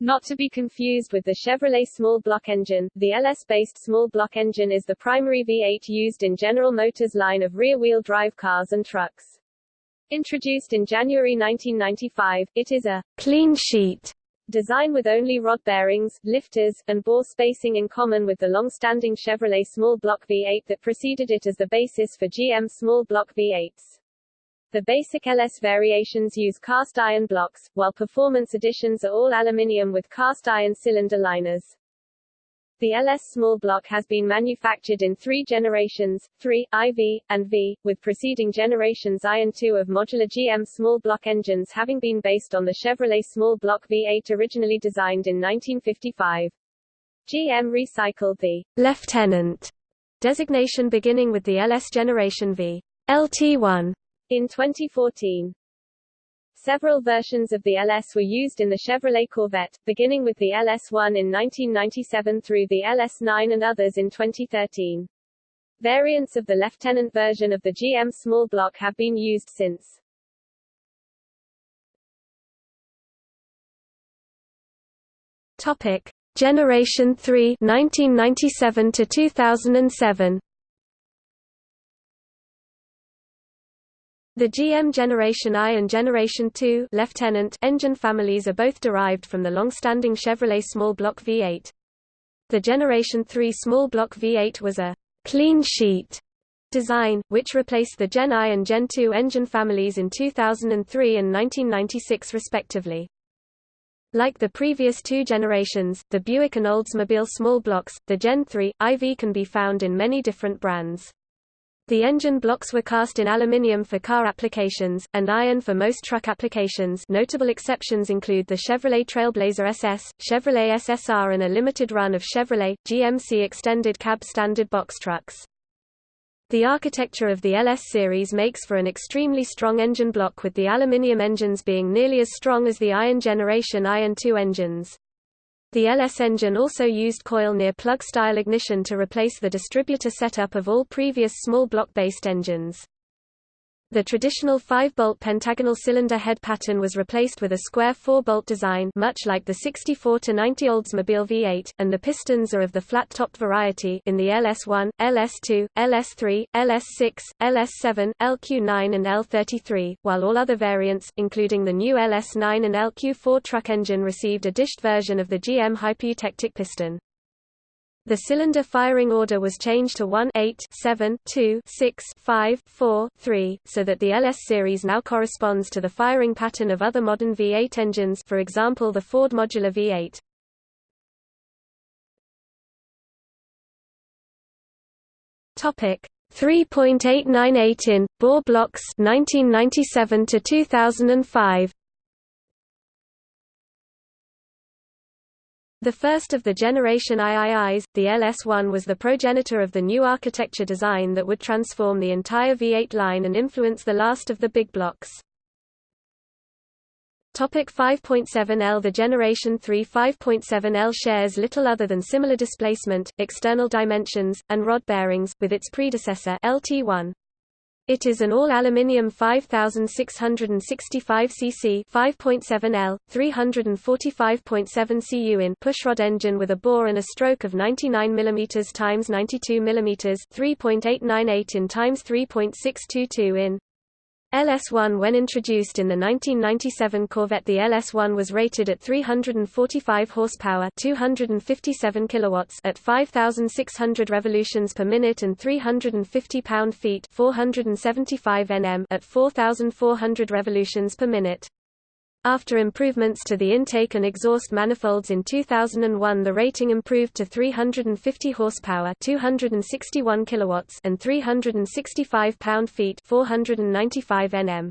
Not to be confused with the Chevrolet small block engine, the LS-based small block engine is the primary V8 used in General Motors' line of rear-wheel drive cars and trucks. Introduced in January 1995, it is a clean sheet design with only rod bearings, lifters, and bore spacing in common with the long-standing Chevrolet small block V8 that preceded it as the basis for GM small block V8s. The basic LS variations use cast iron blocks, while performance editions are all aluminium with cast iron cylinder liners. The LS small block has been manufactured in three generations, 3, IV, and V, with preceding generations I and II of modular GM small block engines having been based on the Chevrolet small block V8 originally designed in 1955. GM recycled the Lieutenant designation beginning with the LS Generation V LT1 in 2014. Several versions of the LS were used in the Chevrolet Corvette, beginning with the LS1 in 1997 through the LS9 and others in 2013. Variants of the Lieutenant version of the GM small block have been used since. Topic: Generation 3 1997 to 2007. The GM Generation I and Generation II Lieutenant engine families are both derived from the long-standing Chevrolet small block V8. The Generation 3 small block V8 was a clean sheet design, which replaced the Gen I and Gen II engine families in 2003 and 1996 respectively. Like the previous two generations, the Buick and Oldsmobile small blocks, the Gen 3, IV can be found in many different brands. The engine blocks were cast in aluminium for car applications, and iron for most truck applications notable exceptions include the Chevrolet Trailblazer SS, Chevrolet SSR and a limited run of Chevrolet, GMC extended cab standard box trucks. The architecture of the LS series makes for an extremely strong engine block with the aluminium engines being nearly as strong as the Iron Generation Iron II engines. The LS engine also used coil near plug-style ignition to replace the distributor setup of all previous small block-based engines. The traditional 5-bolt pentagonal cylinder head pattern was replaced with a square 4-bolt design much like the 64-90 Oldsmobile V8, and the pistons are of the flat-topped variety in the LS1, LS2, LS3, LS6, LS7, LQ9 and L33, while all other variants, including the new LS9 and LQ4 truck engine received a dished version of the GM hypoeutectic piston. The cylinder firing order was changed to 1 8 7 2 6 5 4 3, so that the LS series now corresponds to the firing pattern of other modern V8 engines for example the Ford Modular V8. Topic 3.898 in bore blocks 1997 to 2005 The first of the generation IIIs, the LS1 was the progenitor of the new architecture design that would transform the entire V8 line and influence the last of the big blocks. Topic 5.7L The Generation 3 5.7L shares little other than similar displacement, external dimensions, and rod bearings, with its predecessor LT1. It is an all-aluminium 5665 cc 5.7 L, 345.7 cu in pushrod engine with a bore and a stroke of 99 mm x 92 mm 3.898 in x 3.622 in. LS1 When introduced in the 1997 Corvette the LS1 was rated at 345 horsepower 257 kilowatts at 5600 revolutions per minute and 350 pound-feet 475 Nm at 4400 revolutions per minute. After improvements to the intake and exhaust manifolds in 2001 the rating improved to 350 horsepower 261 kilowatts and 365 pound-feet 495 Nm.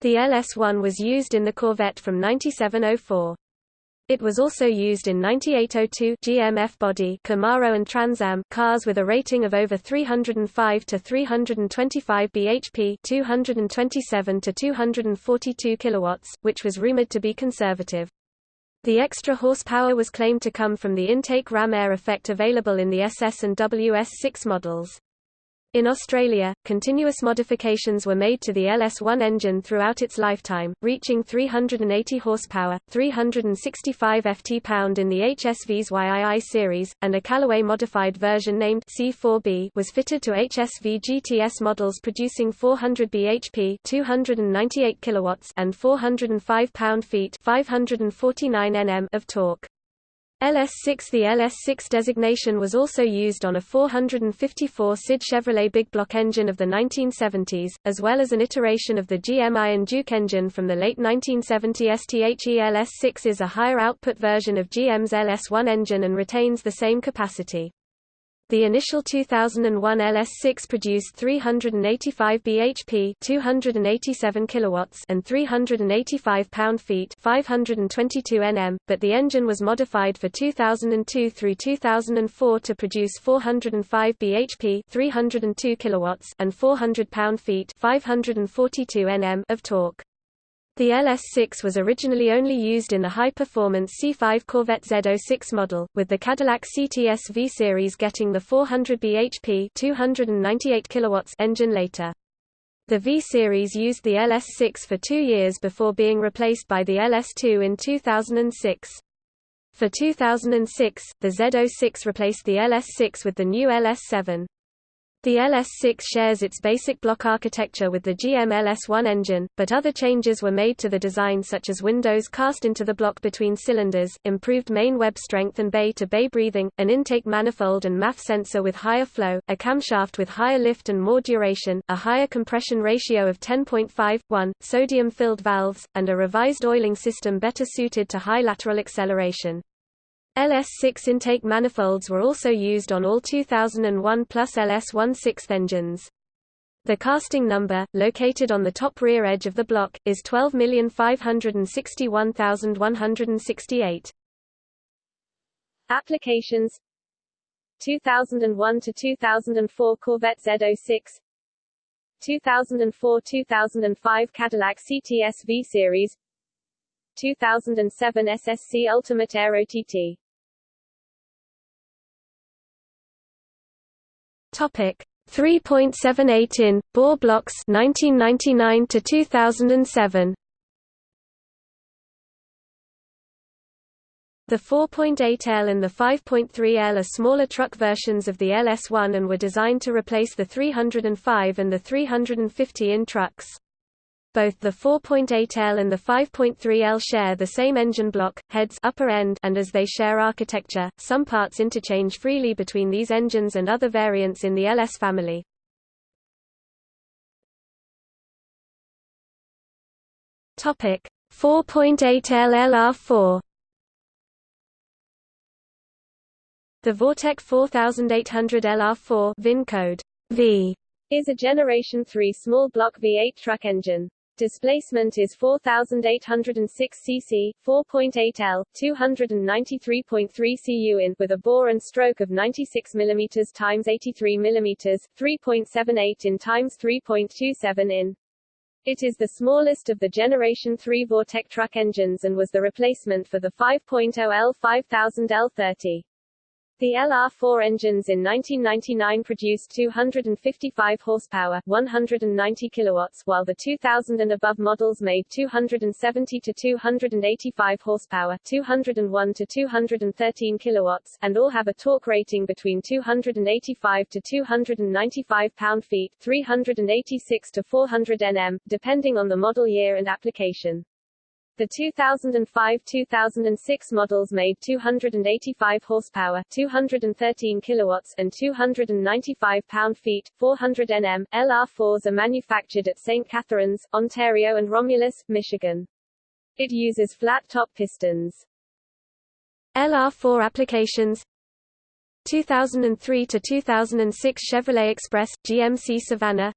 The LS1 was used in the Corvette from 9704. It was also used in 9802 GMF body Camaro and Trans Am cars with a rating of over 305 to 325 bhp, 227 to 242 kilowatts, which was rumored to be conservative. The extra horsepower was claimed to come from the intake ram air effect available in the SS and WS6 models. In Australia, continuous modifications were made to the LS1 engine throughout its lifetime, reaching 380 horsepower, 365 ft-pound in the HSV's YII series, and a Callaway modified version named C4B was fitted to HSV GTS models producing 400 bhp, 298 kilowatts, and 405 pound-feet, 549 Nm of torque. LS6 The LS6 designation was also used on a 454 SID Chevrolet big block engine of the 1970s, as well as an iteration of the GM Iron Duke engine from the late 1970 STHE LS6 is a higher output version of GM's LS1 engine and retains the same capacity. The initial 2001 LS6 produced 385 bhp, 287 kilowatts, and 385 pound-feet, 522 Nm, but the engine was modified for 2002 through 2004 to produce 405 bhp, 302 kilowatts, and 400 pound-feet, 542 Nm of torque. The LS6 was originally only used in the high-performance C5 Corvette Z06 model, with the Cadillac CTS V series getting the 400 bhp 298 kilowatts engine later. The V series used the LS6 for two years before being replaced by the LS2 in 2006. For 2006, the Z06 replaced the LS6 with the new LS7. The LS6 shares its basic block architecture with the GM LS1 engine, but other changes were made to the design such as windows cast into the block between cylinders, improved main web strength and bay-to-bay -bay breathing, an intake manifold and MAF sensor with higher flow, a camshaft with higher lift and more duration, a higher compression ratio of 10.5:1, sodium-filled valves, and a revised oiling system better suited to high lateral acceleration. LS6 intake manifolds were also used on all 2001 plus LS16 engines. The casting number, located on the top rear edge of the block, is 12561168. Applications 2001 to 2004 Corvette Z06 2004-2005 Cadillac CTS V Series 2007 SSC Ultimate Aero TT Topic 3.78 in bore blocks 1999 to 2007. The 4.8L and the 5.3L are smaller truck versions of the LS1 and were designed to replace the 305 and the 350 in trucks. Both the 4.8L and the 5.3L share the same engine block, heads upper end and as they share architecture, some parts interchange freely between these engines and other variants in the LS family. Topic 4.8L LR4 The Vortec 4800 LR4 VIN code V is a Generation 3 small block V8 truck engine. Displacement is 4806 cc, 4.8 L, 293.3 cu in with a bore and stroke of 96 mm x 83 mm, 3.78 in x 3.27 in. It is the smallest of the Generation 3 Vortec truck engines and was the replacement for the 5.0 L 5000 L30. The LR4 engines in 1999 produced 255 horsepower, 190 kilowatts, while the 2000 and above models made 270 to 285 horsepower, 201 to 213 kilowatts, and all have a torque rating between 285 to 295 pound-feet, 386 to 400 Nm, depending on the model year and application. The 2005-2006 models made 285 horsepower, 213 kilowatts, and 295 pound-feet, 400 Nm. LR4s are manufactured at St. Catharines, Ontario and Romulus, Michigan. It uses flat-top pistons. LR4 applications 2003 to 2006 Chevrolet Express GMC Savana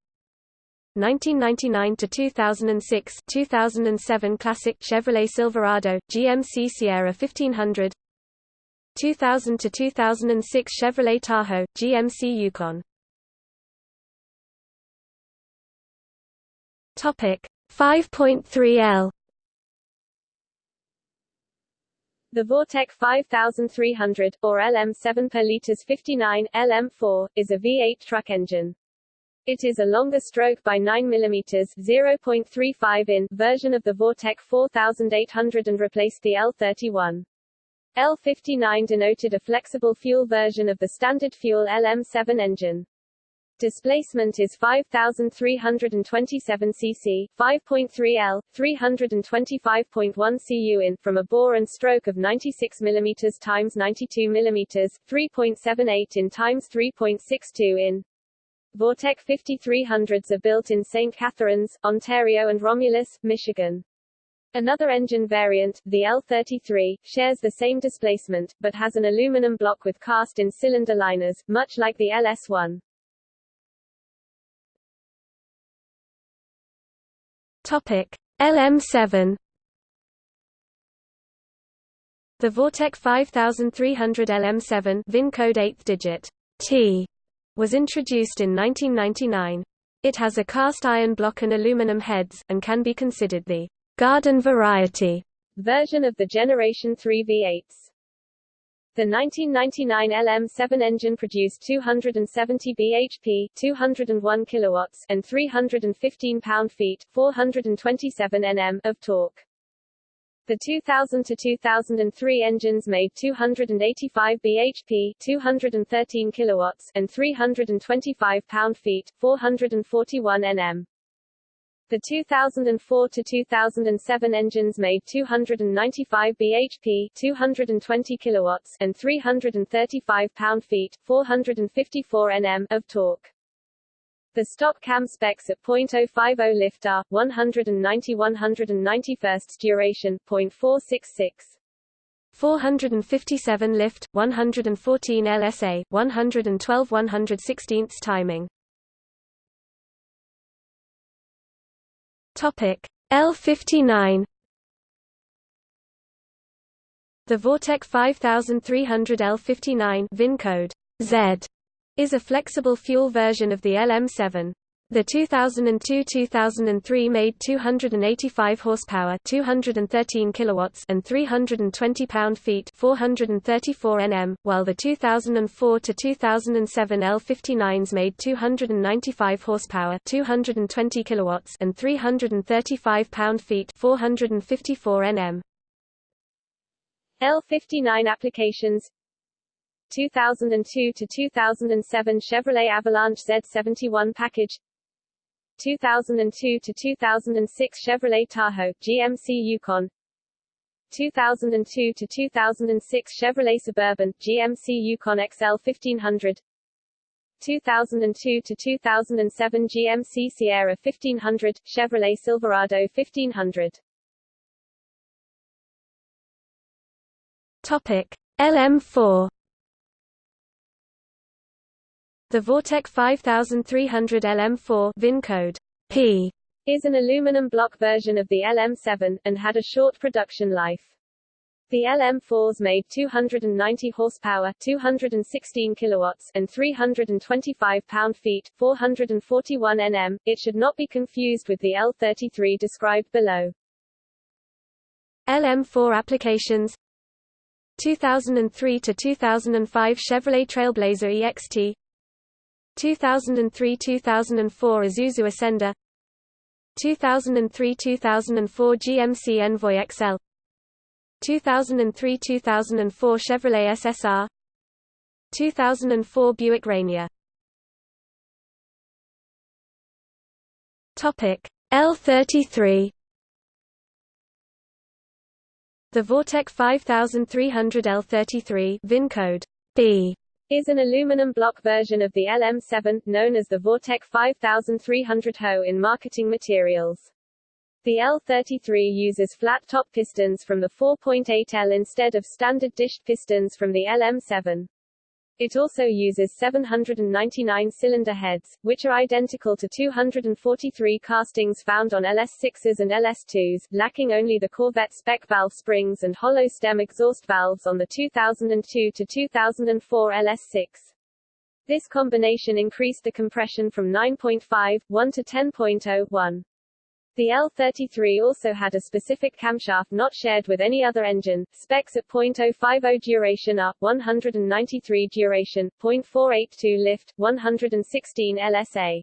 1999 to 2006 2007 Classic Chevrolet Silverado GMC Sierra 1500 2000 to 2006 Chevrolet Tahoe GMC Yukon. Topic 5.3L The Vortec 5300, or LM7 per liters 59, LM4, is a V8 truck engine. It is a longer stroke by 9 mm 0.35 in version of the Vortec 4800 and replaced the L31. L59 denoted a flexible fuel version of the standard fuel LM7 engine. Displacement is 5327 cc, 5.3 L, 325.1 cu in from a bore and stroke of 96 mm times 92 mm, 3.78 in times 3.62 in. Vortec 5300s are built in St. Catharines, Ontario and Romulus, Michigan. Another engine variant, the L33, shares the same displacement, but has an aluminum block with cast-in cylinder liners, much like the LS1. Topic: LM7 The Vortec 5300 LM7 VIN code 8th digit T was introduced in 1999. It has a cast iron block and aluminum heads, and can be considered the garden variety version of the Generation 3 V8s. The 1999 LM7 engine produced 270 bhp, 201 kilowatts, and 315 pound-feet, 427 Nm of torque. The 2000 to 2003 engines made 285 bhp, 213 kilowatts, and 325 pound-feet, 441 Nm. The 2004 to 2007 engines made 295 bhp, 220 kilowatts, and 335 pound-feet, 454 Nm of torque. The stock cam specs at .050 lift are 190 191st duration, .466. 457 lift, 114 LSA, 112 116 timing. Topic L59 The Vortec 5300 L59 VIN code Z is a flexible fuel version of the LM7. The 2002-2003 made 285 horsepower, 213 kilowatts, and 320 pound-feet, 434 Nm, while the 2004 to 2007 L59s made 295 horsepower, 220 kilowatts, and 335 pound-feet, 454 Nm. L59 applications 2002 to 2007 Chevrolet Avalanche Z71 package 2002 to 2006 Chevrolet Tahoe, GMC Yukon 2002 to 2006 Chevrolet Suburban, GMC Yukon XL 1500 2002 to 2007 GMC Sierra 1500, Chevrolet Silverado 1500 Topic LM4 the Vortec 5300 LM4 VIN code P is an aluminum block version of the LM7, and had a short production life. The LM4s made 290 horsepower, 216 kilowatts, and 325 pound-feet, 441 Nm. It should not be confused with the L33 described below. LM4 applications 2003 to 2005 Chevrolet Trailblazer EXT 2003–2004 Isuzu Ascender 2003–2004 GMC Envoy XL 2003–2004 Chevrolet SSR 2004 Buick Rainier Topic L33 The Vortec 5300 L33 VIN code B is an aluminum block version of the LM7, known as the Vortec 5300 HO in marketing materials. The L33 uses flat-top pistons from the 4.8L instead of standard dished pistons from the LM7. It also uses 799 cylinder heads, which are identical to 243 castings found on LS6s and LS2s, lacking only the Corvette spec valve springs and hollow stem exhaust valves on the 2002 to 2004 LS6. This combination increased the compression from 9.5, 1 to 10.0, 1. The L33 also had a specific camshaft not shared with any other engine. Specs at .050 duration are 193 duration, .482 lift, 116 LSA.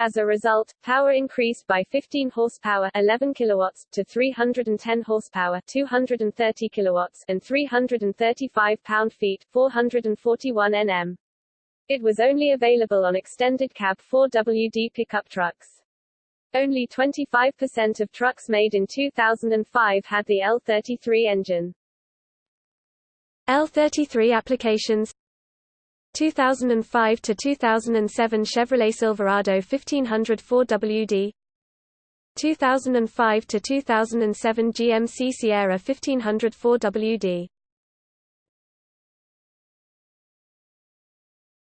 As a result, power increased by 15 horsepower 11 kilowatts to 310 horsepower 230 kilowatts and 335 pound-feet 441 Nm. It was only available on extended cab 4WD pickup trucks. Only 25% of trucks made in 2005 had the L33 engine. L33 applications. 2005 to 2007 Chevrolet Silverado 1500 4WD 2005 to 2007 GMC Sierra 1500 4WD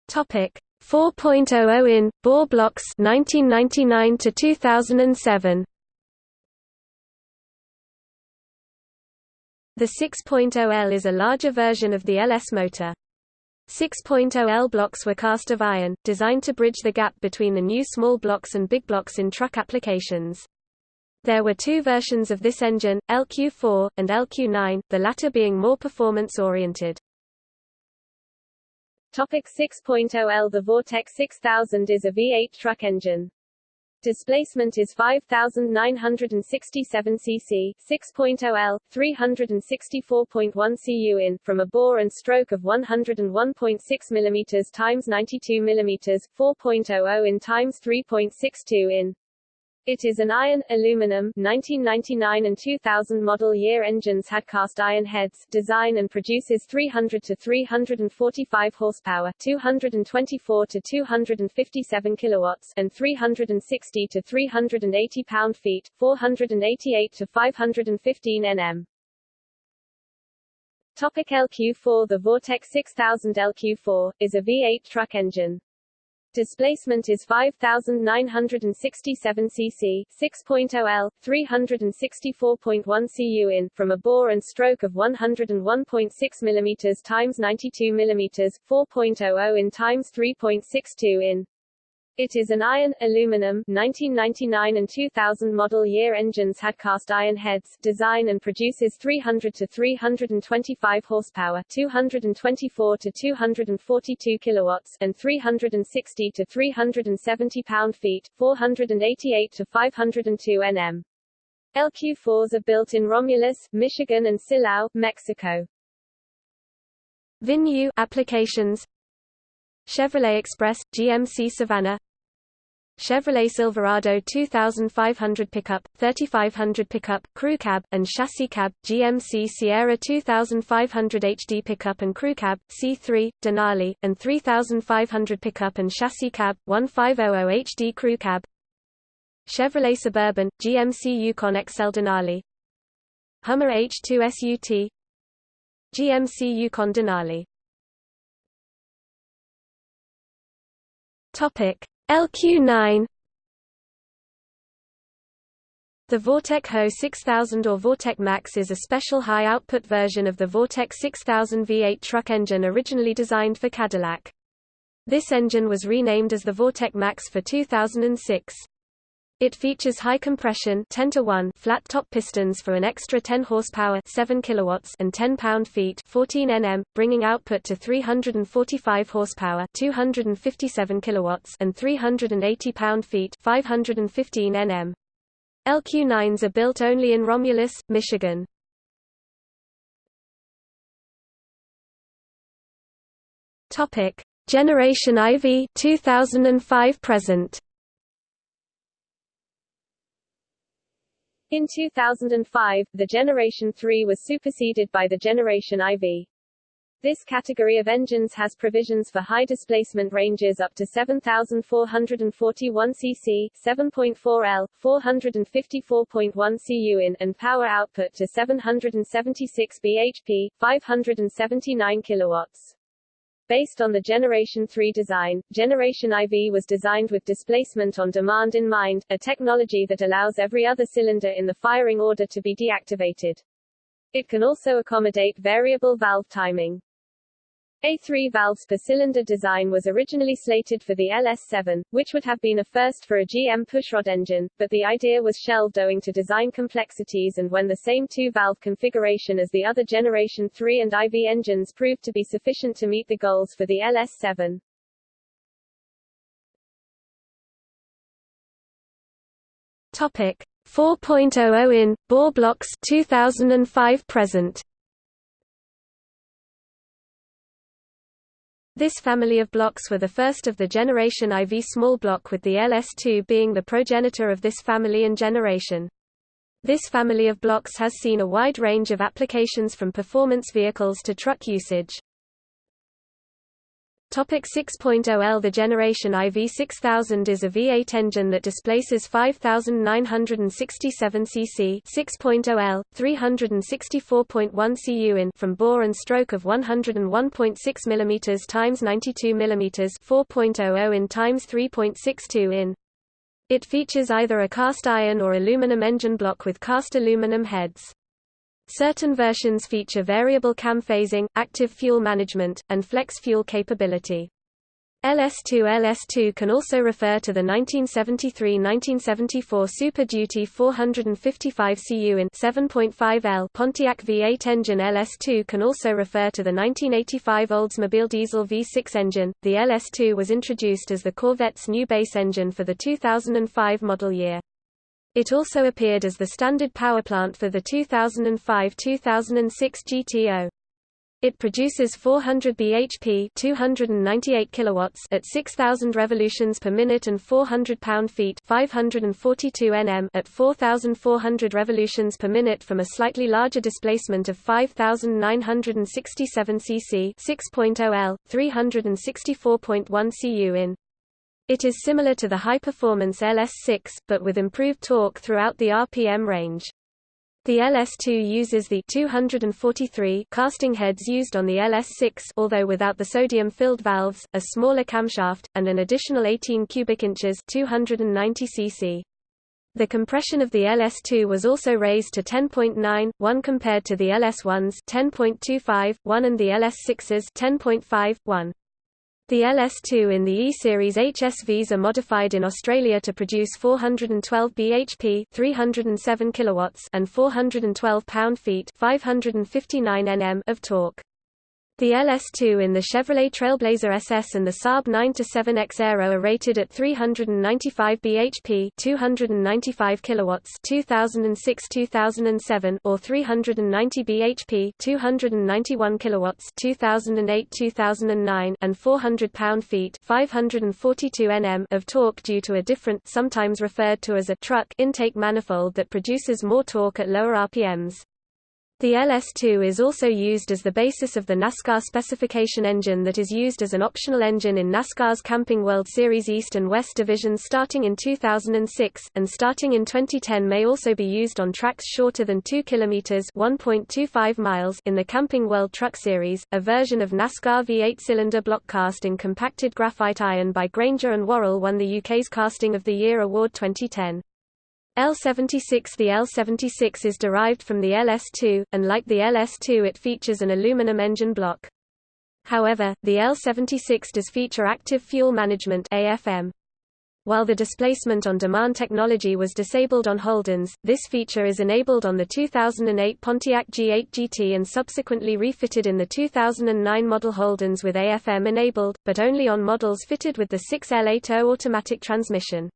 Topic 4.00 in bore blocks 1999 to 2007 The 6.0L is a larger version of the LS motor. 6.0L blocks were cast of iron, designed to bridge the gap between the new small blocks and big blocks in truck applications. There were two versions of this engine, LQ4, and LQ9, the latter being more performance-oriented. Topic 6.0L The Vortec 6000 is a V8 truck engine. Displacement is 5967 cc, 6.0 L, 364.1 cu in from a bore and stroke of 101.6 mm times 92 mm, 4.00 in times 3.62 in. It is an iron, aluminum 1999 and 2000 model year engines had cast iron heads, design and produces 300 to 345 horsepower, 224 to 257 kilowatts, and 360 to 380 pound-feet, 488 to 515 Nm. Topic LQ4 The Vortec 6000 LQ4, is a V8 truck engine. Displacement is 5967 cc, 6.0 L, 364.1 cu in from a bore and stroke of 101.6 mm times 92 mm, 4.00 in times 3.62 in. It is an iron, aluminum 1999 and 2000 model year engines had cast iron heads, design and produces 300 to 325 horsepower, 224 to 242 kilowatts, and 360 to 370 pound-feet, 488 to 502 Nm. LQ4s are built in Romulus, Michigan and Silao, Mexico. VinU applications Chevrolet Express, GMC Savana. Chevrolet Silverado 2500 pickup, 3500 pickup, crew cab, and chassis cab, GMC Sierra 2500 HD pickup and crew cab, C3, Denali, and 3500 pickup and chassis cab, 1500 HD crew cab. Chevrolet Suburban, GMC Yukon XL Denali. Hummer H2 SUT GMC Yukon Denali Topic LQ9 The Vortec HO 6000 or Vortec Max is a special high-output version of the Vortec 6000 V8 truck engine originally designed for Cadillac. This engine was renamed as the Vortec Max for 2006. It features high compression 10 to 1 flat top pistons for an extra 10 horsepower 7 kilowatts and 10 pound-feet 14 Nm, bringing output to 345 horsepower 257 kilowatts and 380 pound-feet 515 Nm. LQ9s are built only in Romulus, Michigan. Topic: Generation IV 2005 present. In 2005, the Generation 3 was superseded by the Generation IV. This category of engines has provisions for high displacement ranges up to 7,441 cc, 7.4 L, 454.1 cu in, and power output to 776 bhp, 579 kilowatts. Based on the Generation 3 design, Generation IV was designed with displacement on demand in mind, a technology that allows every other cylinder in the firing order to be deactivated. It can also accommodate variable valve timing. A3 valves per cylinder design was originally slated for the LS7, which would have been a first for a GM pushrod engine, but the idea was shelved owing to design complexities and when the same two-valve configuration as the other Generation 3 and IV engines proved to be sufficient to meet the goals for the LS7. Topic 4.00 in bore blocks 2005 present. This family of blocks were the first of the generation IV small block with the LS2 being the progenitor of this family and generation. This family of blocks has seen a wide range of applications from performance vehicles to truck usage. Topic 6.0L The generation IV6000 is a V8 engine that displaces 5967 cc 6.0L, 364.1 cu in from bore and stroke of 101.6 mm times 92 mm 4.00 in times 3.62 in. It features either a cast iron or aluminum engine block with cast aluminum heads. Certain versions feature variable cam phasing, active fuel management, and flex fuel capability. LS2 LS2 can also refer to the 1973–1974 Super Duty 455 cu in 7.5L Pontiac V8 engine LS2 can also refer to the 1985 Oldsmobile diesel V6 engine. The LS2 was introduced as the Corvette's new base engine for the 2005 model year. It also appeared as the standard power plant for the 2005-2006 GTO. It produces 400 bhp 298 kilowatts at 6000 revolutions per minute and 400 pound-feet 542 Nm at 4400 revolutions per minute from a slightly larger displacement of 5967 cc 6.0 L 364.1 cu in it is similar to the high-performance LS6, but with improved torque throughout the RPM range. The LS2 uses the 243 casting heads used on the LS6 although without the sodium-filled valves, a smaller camshaft, and an additional 18 cubic inches 290 cc. The compression of the LS2 was also raised to 10.9, 1 compared to the LS1's 10.25, 1 and the LS6's 10.5, 1. The LS2 in the E-Series HSVs are modified in Australia to produce 412 bhp 307 kilowatts and 412 pound-feet 559 Nm of torque. The LS2 in the Chevrolet Trailblazer SS and the Saab 9-7X Aero are rated at 395 bhp 295 kilowatts 2006-2007 or 390 bhp 291 kilowatts 2008-2009 and 400 pound-feet 542 Nm of torque due to a different sometimes referred to as a truck intake manifold that produces more torque at lower RPMs. The LS2 is also used as the basis of the NASCAR specification engine that is used as an optional engine in NASCAR's Camping World Series East and West divisions starting in 2006, and starting in 2010 may also be used on tracks shorter than 2 km 1.25 miles in the Camping World Truck Series, a version of NASCAR V8 cylinder block cast in compacted graphite iron by Grainger and Worrall won the UK's Casting of the Year Award 2010. L76 The L76 is derived from the LS2, and like the LS2 it features an aluminum engine block. However, the L76 does feature active fuel management AFM. While the displacement on demand technology was disabled on Holdens, this feature is enabled on the 2008 Pontiac G8 GT and subsequently refitted in the 2009 model Holdens with AFM enabled, but only on models fitted with the 6L80 automatic transmission.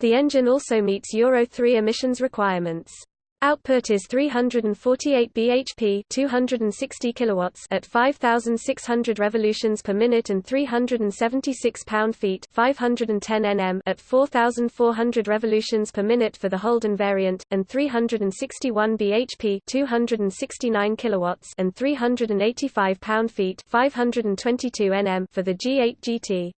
The engine also meets Euro 3 emissions requirements. Output is 348 bhp 260 kilowatts at 5600 revolutions per minute and 376 pound-feet 510 Nm at 4400 revolutions per minute for the Holden variant and 361 bhp 269 kilowatts and 385 pound-feet 522 Nm for the G8 GT.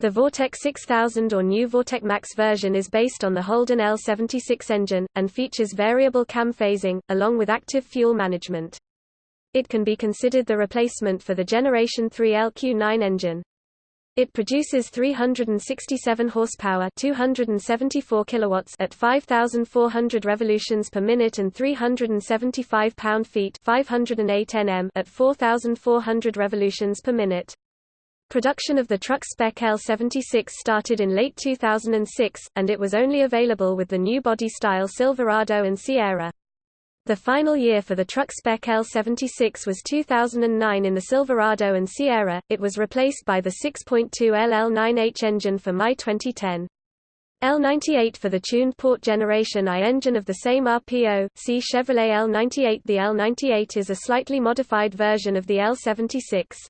The Vortec 6000 or new Vortec Max version is based on the Holden L76 engine, and features variable cam phasing, along with active fuel management. It can be considered the replacement for the Generation 3 LQ9 engine. It produces 367 horsepower, 274 kilowatts at 5400 revolutions per minute and 375 pound-feet, 508 Nm at 4400 revolutions per minute. Production of the truck spec L76 started in late 2006, and it was only available with the new body style Silverado and Sierra. The final year for the truck spec L76 was 2009 in the Silverado and Sierra, it was replaced by the 6.2 LL9H engine for May 2010. L98 for the tuned port generation I engine of the same RPO, see Chevrolet L98 The L98 is a slightly modified version of the L76.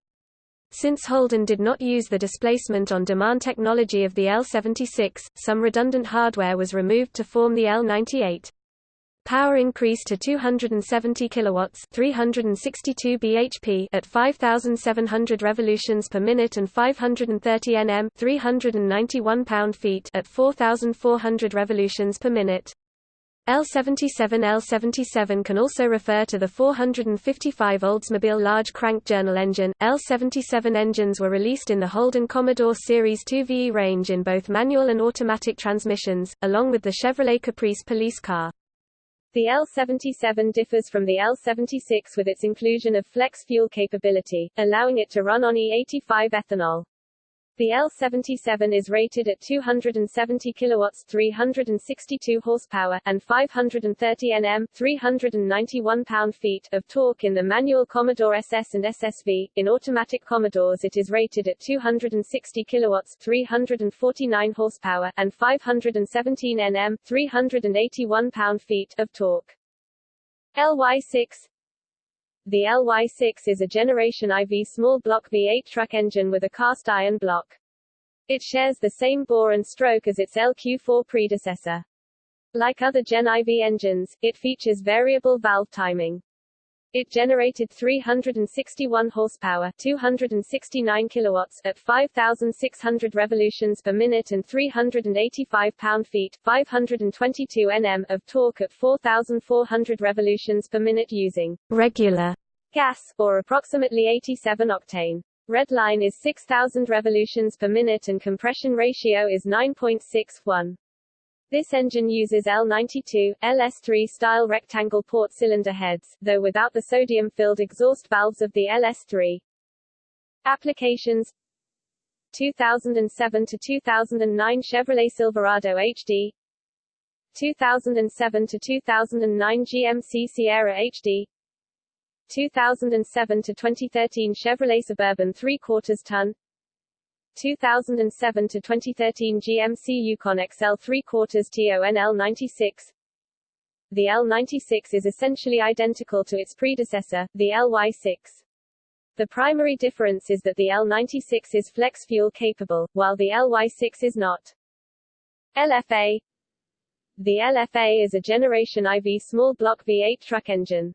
Since Holden did not use the displacement on demand technology of the L76, some redundant hardware was removed to form the L98. Power increased to 270 kilowatts, 362 bhp at 5700 revolutions per minute and 530 Nm, 391 pound-feet at 4400 revolutions per minute. L77 L77 can also refer to the 455 Oldsmobile large crank journal engine. L77 engines were released in the Holden Commodore Series 2 VE range in both manual and automatic transmissions, along with the Chevrolet Caprice police car. The L77 differs from the L76 with its inclusion of flex fuel capability, allowing it to run on E85 ethanol. The L77 is rated at 270 kilowatts, 362 horsepower, and 530 Nm, 391 pound-feet of torque in the manual Commodore SS and SSV. In automatic Commodores, it is rated at 260 kilowatts, 349 horsepower, and 517 Nm, 381 pound-feet of torque. LY6 the LY6 is a Generation IV small block V8 truck engine with a cast iron block. It shares the same bore and stroke as its LQ4 predecessor. Like other Gen IV engines, it features variable valve timing. It generated 361 horsepower, 269 kilowatts at 5600 revolutions per minute and 385 pound-feet, 522 Nm of torque at 4400 revolutions per minute using regular gas or approximately 87 octane. Redline is 6000 revolutions per minute and compression ratio is 9.61. This engine uses L92, LS3 style rectangle port cylinder heads, though without the sodium-filled exhaust valves of the LS3. Applications. 2007 to 2009 Chevrolet Silverado HD 2007 to 2009 GMC Sierra HD 2007 to 2013 Chevrolet Suburban 3 quarters ton 2007 to 2013 GMC Yukon XL 3 quarters TON L96 The L96 is essentially identical to its predecessor, the LY6. The primary difference is that the L96 is flex fuel capable, while the LY6 is not. LFA The LFA is a Generation IV small block V8 truck engine.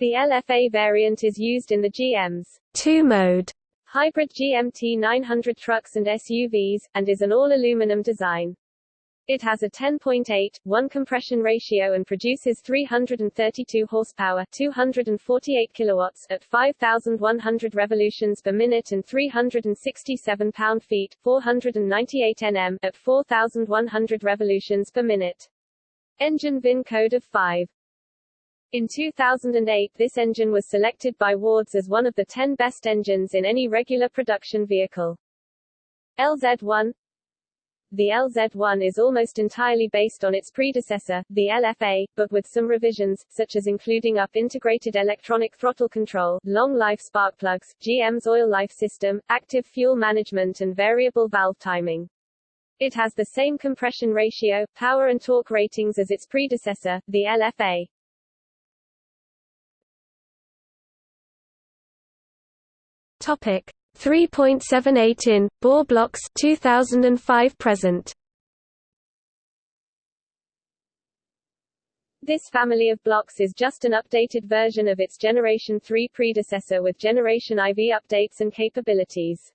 The LFA variant is used in the GM's two-mode hybrid GMT 900 trucks and SUVs, and is an all-aluminum design. It has a 10.8:1 compression ratio and produces 332 horsepower, 248 kilowatts at 5100 revolutions per minute and 367 pound-feet, 498 Nm at 4100 revolutions per minute. Engine VIN code of 5 in 2008 this engine was selected by Wards as one of the 10 best engines in any regular production vehicle. LZ1 The LZ1 is almost entirely based on its predecessor, the LFA, but with some revisions, such as including up integrated electronic throttle control, long-life spark plugs, GM's oil life system, active fuel management and variable valve timing. It has the same compression ratio, power and torque ratings as its predecessor, the LFA. Topic 3.78 in bore blocks 2005 present. This family of blocks is just an updated version of its Generation 3 predecessor with Generation IV updates and capabilities.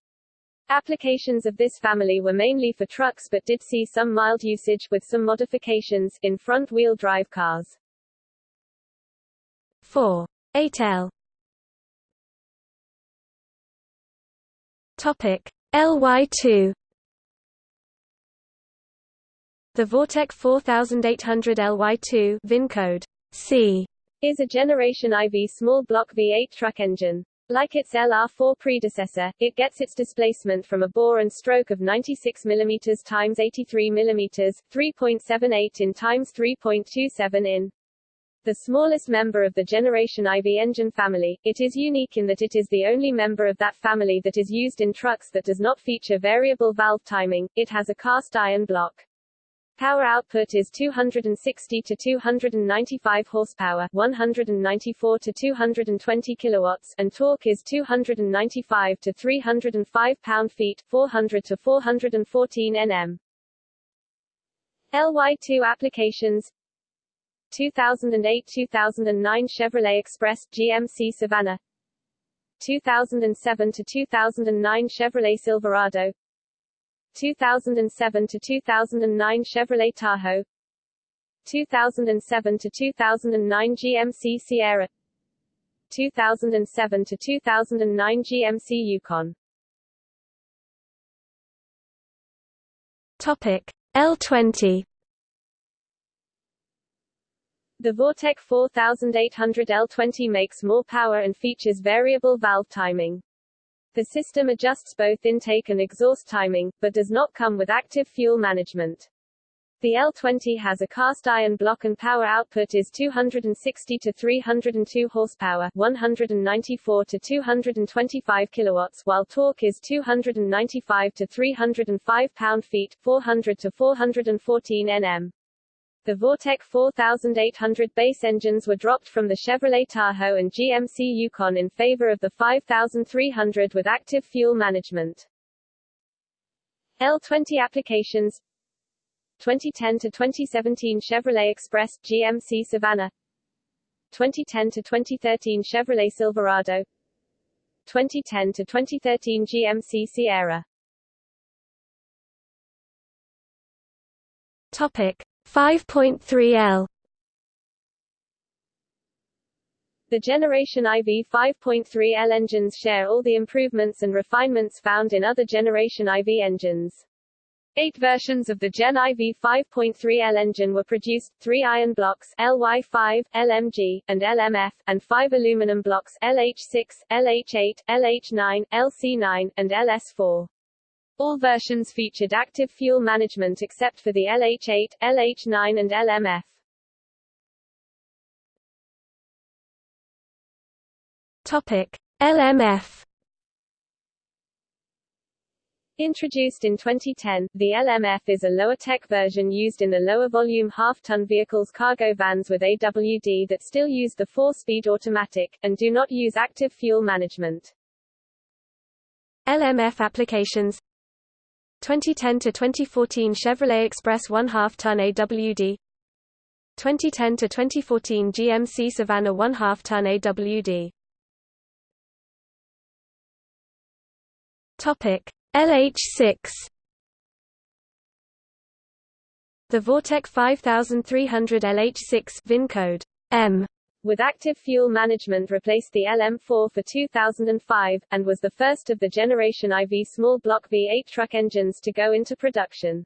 Applications of this family were mainly for trucks but did see some mild usage, with some modifications, in front-wheel drive cars. 4. 8L Topic LY2 The Vortec 4800 LY2 VIN code C is a Generation IV small block V8 truck engine. Like its LR4 predecessor, it gets its displacement from a bore and stroke of 96 mm x 83 mm, 3.78 in x 3.27 in the smallest member of the Generation IV engine family, it is unique in that it is the only member of that family that is used in trucks that does not feature variable valve timing, it has a cast iron block. Power output is 260 to 295 horsepower, 194 to 220 kilowatts, and torque is 295 to 305 pound-feet, 400 to 414 Nm. LY2 applications 2008-2009 Chevrolet Express GMC Savana 2007 to 2009 Chevrolet Silverado 2007 to 2009 Chevrolet Tahoe 2007 to 2009 GMC Sierra 2007 to 2009 GMC Yukon Topic L20 The Vortec 4800 L20 makes more power and features variable valve timing. The system adjusts both intake and exhaust timing, but does not come with active fuel management. The L20 has a cast iron block and power output is 260 to 302 horsepower, 194 to 225 kilowatts, while torque is 295 to 305 pound-feet, 400 to 414 Nm. The Vortec 4800 base engines were dropped from the Chevrolet Tahoe and GMC Yukon in favor of the 5300 with active fuel management. L20 applications. 2010 to 2017 Chevrolet Express GMC Savana. 2010 to 2013 Chevrolet Silverado. 2010 to 2013 GMC Sierra. Topic 5.3L The Generation IV 5.3L engines share all the improvements and refinements found in other Generation IV engines. Eight versions of the Gen IV 5.3L engine were produced, three iron blocks LY5, LMG, and LMF, and five aluminum blocks LH6, LH8, LH9, LC9, and LS4. All versions featured active fuel management except for the LH8, LH9 and LMF. Topic: LMF Introduced in 2010, the LMF is a lower-tech version used in the lower-volume half-ton vehicles cargo vans with AWD that still use the four-speed automatic, and do not use active fuel management. LMF applications 2010 to 2014 Chevrolet Express 1 2 ton AWD 2010 to 2014 GMC Savana 1 2 ton AWD Topic LH6 The Vortec 5300 LH6 VIN code M with active fuel management replaced the LM4 for 2005, and was the first of the Generation IV small block V8 truck engines to go into production.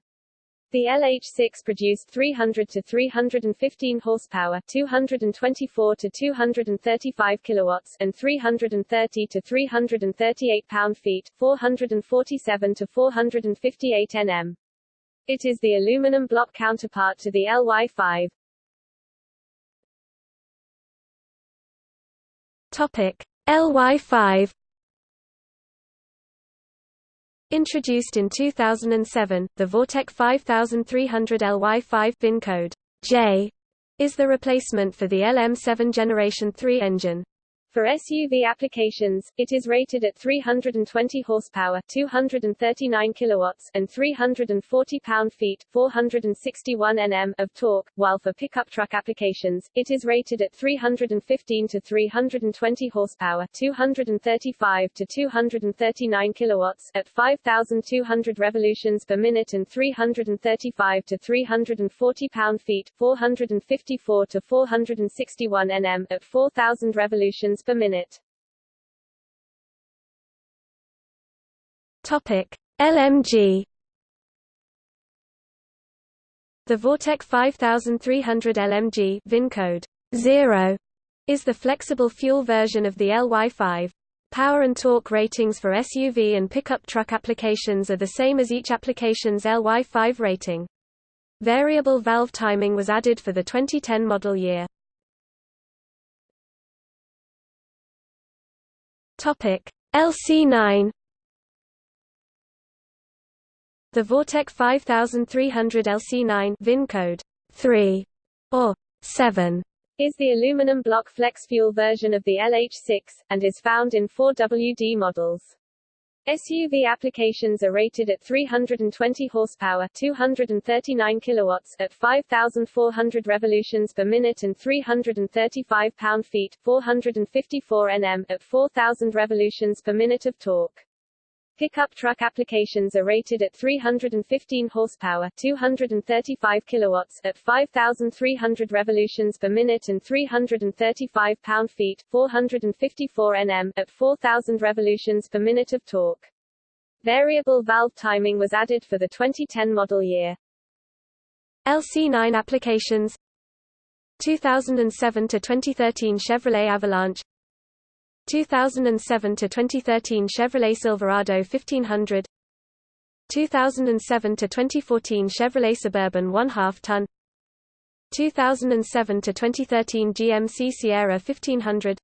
The LH6 produced 300 to 315 horsepower, 224 to 235 kilowatts, and 330 to 338 pound-feet, 447 to 458 Nm. It is the aluminum block counterpart to the LY5. Topic LY5 Introduced in 2007, the Vortec 5300 LY5 VIN code J is the replacement for the LM7 Generation 3 engine. For SUV applications, it is rated at 320 horsepower, 239 kilowatts, and 340 pound-feet, 461 Nm of torque, while for pickup truck applications, it is rated at 315 to 320 horsepower, 235 to 239 kilowatts, at 5200 revolutions per minute and 335 to 340 pound-feet, 454 to 461 Nm at 4000 revolutions per minute. Topic: LMG The Vortec 5300 LMG VIN code 0 is the flexible fuel version of the LY5. Power and torque ratings for SUV and pickup truck applications are the same as each application's LY5 rating. Variable valve timing was added for the 2010 model year. Topic LC9 The Vortec 5300 LC9 VIN code 3 or 7 is the aluminum block flex fuel version of the LH6, and is found in four WD models. SUV applications are rated at 320 horsepower, 239 kilowatts at 5400 revolutions per minute and 335 pound-feet, 454 Nm at 4000 revolutions per minute of torque. Pickup truck applications are rated at 315 horsepower, 235 kilowatts at 5300 revolutions per minute and 335 pound-feet, 454 Nm at 4000 revolutions per minute of torque. Variable valve timing was added for the 2010 model year. LC9 applications 2007 to 2013 Chevrolet Avalanche 2007 to 2013 Chevrolet Silverado 1500 2007 to 2014 Chevrolet Suburban 1/2 ton 2007 to 2013 GMC Sierra 1500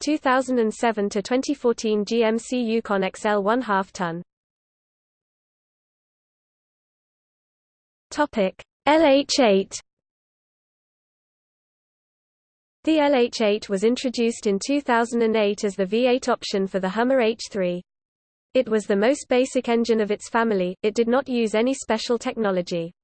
2007 to 2014 GMC Yukon XL 1/2 ton. Topic LH8 the LH8 was introduced in 2008 as the V8 option for the Hummer H3. It was the most basic engine of its family, it did not use any special technology.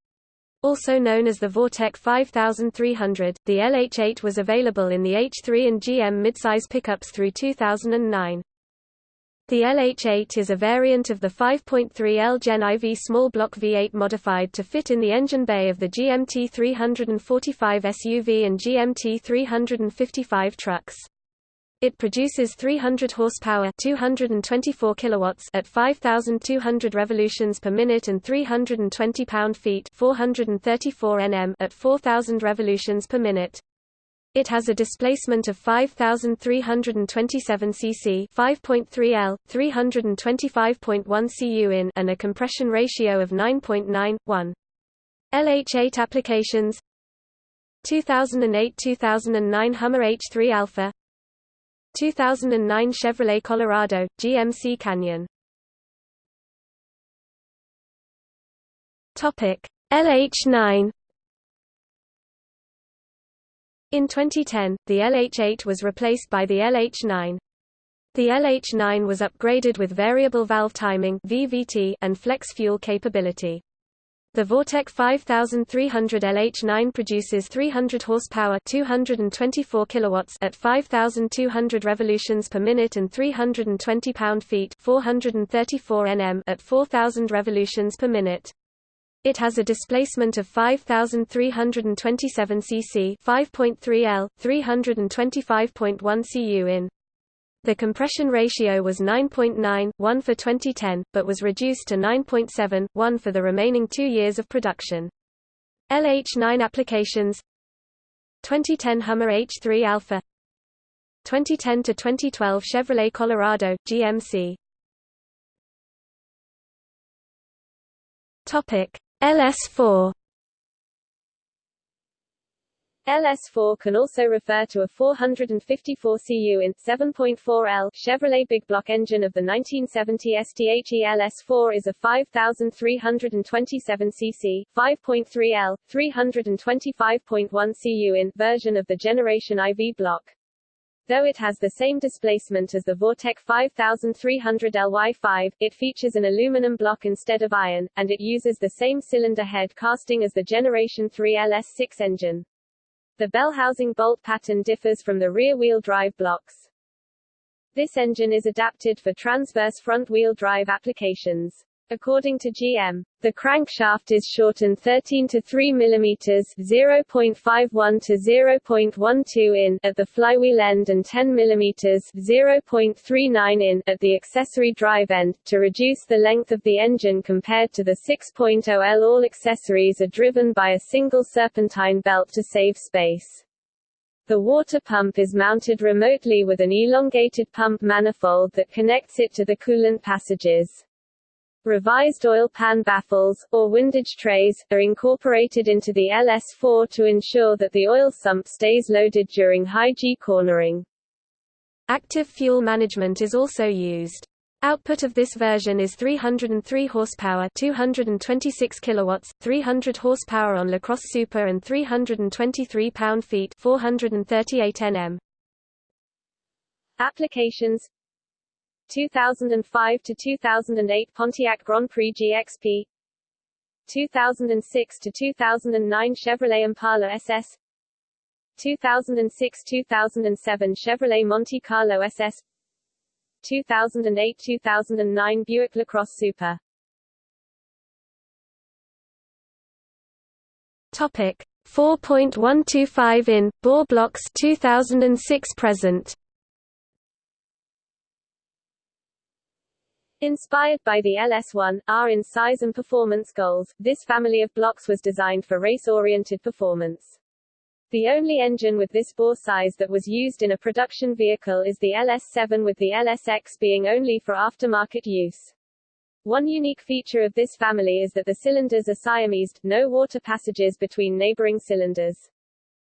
Also known as the Vortec 5300, the LH8 was available in the H3 and GM midsize pickups through 2009. The LH8 is a variant of the 5.3L Gen IV small block V8 modified to fit in the engine bay of the GMT 345 SUV and GMT 355 trucks. It produces 300 horsepower, 224 kilowatts at 5200 revolutions per minute and 320 pound-feet, 434 Nm at 4000 revolutions per minute. It has a displacement of 5327 cc, 5.3 L, 325.1 cu in, and a compression ratio of 9.91. LH8 applications. 2008-2009 Hummer H3 Alpha. 2009 Chevrolet Colorado, GMC Canyon. LH9 in 2010, the LH8 was replaced by the LH9. The LH9 was upgraded with variable valve timing (VVT) and flex fuel capability. The Vortec 5300 LH9 produces 300 horsepower, 224 kilowatts at 5200 revolutions per minute and 320 pound-feet, 434 Nm at 4000 revolutions per minute. It has a displacement of 5327 cc, 5.3 L, 325.1 cu in. The compression ratio was 9.9, 1 for 2010, but was reduced to 9.7, 1 for the remaining 2 years of production. LH9 applications 2010 Hummer H3 Alpha 2010 to 2012 Chevrolet Colorado GMC Topic LS4 LS4 can also refer to a 454 cu in 7.4L Chevrolet big block engine of the 1970 STHE LS4 is a 5327 cc 5.3L 325.1 cu in version of the generation IV block. Though it has the same displacement as the Vortec 5300 LY5, it features an aluminum block instead of iron, and it uses the same cylinder head casting as the Generation 3 LS6 engine. The bell housing bolt pattern differs from the rear-wheel drive blocks. This engine is adapted for transverse front-wheel drive applications. According to GM, the crankshaft is shortened 13 to 3 mm (0.51 to 0.12 in) at the flywheel end and 10 mm (0.39 in) at the accessory drive end to reduce the length of the engine compared to the 6.0L. All accessories are driven by a single serpentine belt to save space. The water pump is mounted remotely with an elongated pump manifold that connects it to the coolant passages. Revised oil pan baffles, or windage trays, are incorporated into the LS4 to ensure that the oil sump stays loaded during high G cornering. Active fuel management is also used. Output of this version is 303 horsepower, 226 kilowatts, 300 horsepower on LaCrosse Super and 323 pound-feet, 438 Nm. Applications 2005 to 2008 Pontiac Grand Prix GXP 2006 to 2009 Chevrolet Impala SS 2006-2007 Chevrolet Monte Carlo SS 2008-2009 Buick LaCrosse Super. Topic 4.125 in bore blocks 2006 present Inspired by the LS1, R in size and performance goals, this family of blocks was designed for race-oriented performance. The only engine with this bore size that was used in a production vehicle is the LS7 with the LSX being only for aftermarket use. One unique feature of this family is that the cylinders are Siamesed, no water passages between neighboring cylinders.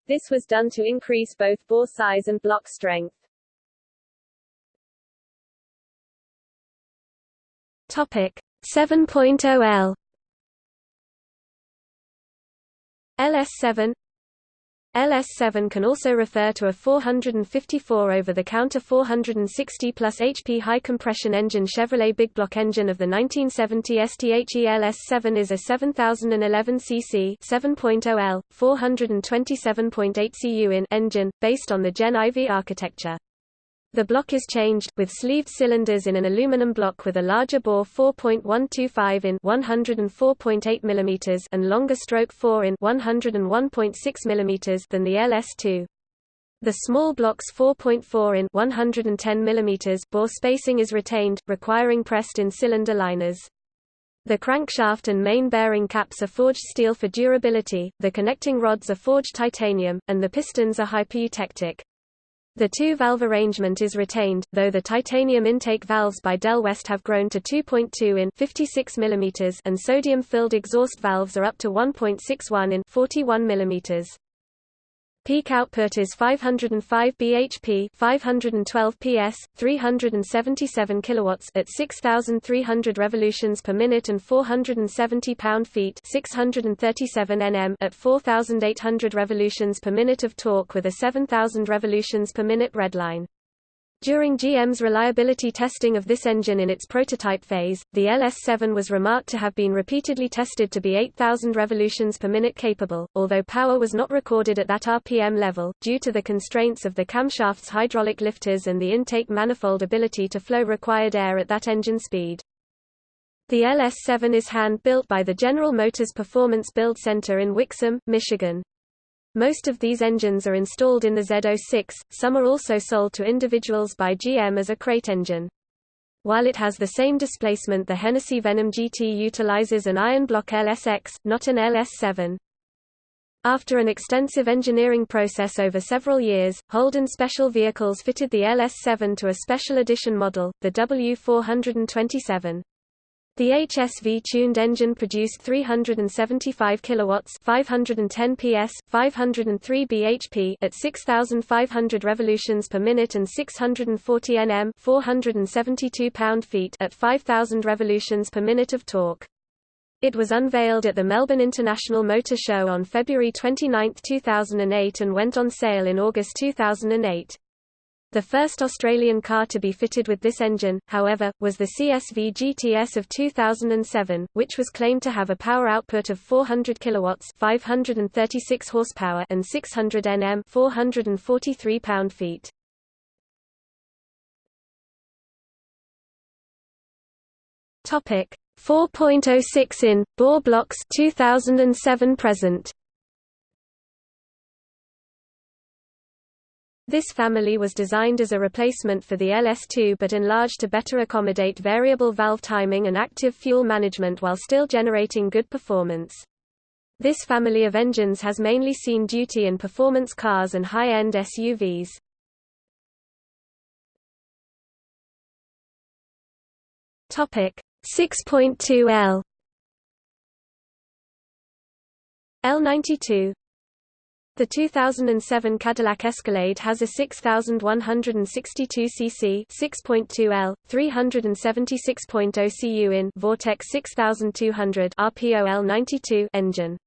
This was done to increase both bore size and block strength. Topic 7.0L LS7 LS7 can also refer to a 454 over-the-counter 460 plus HP high-compression engine Chevrolet big block engine of the 1970 STHE LS7 is a 7011 cc 7.0L, 427.8 cu in engine, based on the Gen IV architecture. The block is changed, with sleeved cylinders in an aluminum block with a larger bore 4.125 in 104.8 mm and longer stroke 4 in 101.6 mm than the LS2. The small block's 4.4 in 110 mm bore spacing is retained, requiring pressed-in cylinder liners. The crankshaft and main bearing caps are forged steel for durability, the connecting rods are forged titanium, and the pistons are hypereutectic. The two-valve arrangement is retained, though the titanium intake valves by Del West have grown to 2.2 in 56 mm and sodium-filled exhaust valves are up to 1.61 in 41 mm. Peak output is 505 bhp, 512 ps, 377 kilowatts at 6300 revolutions per minute and 470 pound-feet, 637 Nm at 4800 revolutions per minute of torque with a 7000 revolutions per minute redline. During GM's reliability testing of this engine in its prototype phase, the LS7 was remarked to have been repeatedly tested to be 8,000 revolutions per minute capable, although power was not recorded at that RPM level, due to the constraints of the camshaft's hydraulic lifters and the intake manifold ability to flow required air at that engine speed. The LS7 is hand-built by the General Motors Performance Build Center in Wixom, Michigan. Most of these engines are installed in the Z06, some are also sold to individuals by GM as a crate engine. While it has the same displacement the Hennessey Venom GT utilizes an iron block LSX, not an LS7. After an extensive engineering process over several years, Holden Special Vehicles fitted the LS7 to a special edition model, the W427. The HSV-tuned engine produced 375 kilowatts, 510 PS, 503 bhp at 6500 revolutions per minute and 640 Nm, 472 pound-feet at 5000 revolutions per minute of torque. It was unveiled at the Melbourne International Motor Show on February 29, 2008 and went on sale in August 2008. The first Australian car to be fitted with this engine, however, was the CSV GTS of 2007, which was claimed to have a power output of 400 kilowatts, 536 horsepower, and 600 Nm, 443 pound-feet. Topic 4.06 in bore blocks 2007 present. This family was designed as a replacement for the LS2 but enlarged to better accommodate variable valve timing and active fuel management while still generating good performance. This family of engines has mainly seen duty in performance cars and high-end SUVs. Topic 6.2L L92 The 2007 Cadillac Escalade has a 6,162 cc 6.2 L, 376.0 cu in Vortec 6200 RPOL 92 engine.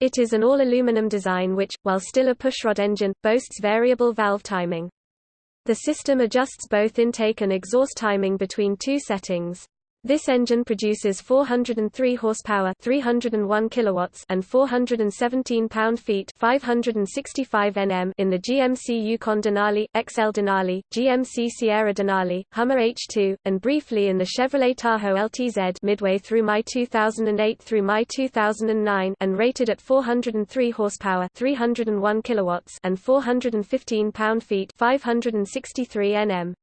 It is an all-aluminum design which, while still a pushrod engine, boasts variable valve timing. The system adjusts both intake and exhaust timing between two settings. This engine produces 403 horsepower, 301 kilowatts, and 417 pound-feet, 565 Nm in the GMC Yukon Denali, XL Denali, GMC Sierra Denali, Hummer H2, and briefly in the Chevrolet Tahoe LTZ midway through May 2008 through May 2009, and rated at 403 horsepower, 301 kilowatts, and 415 pound-feet, 563 Nm.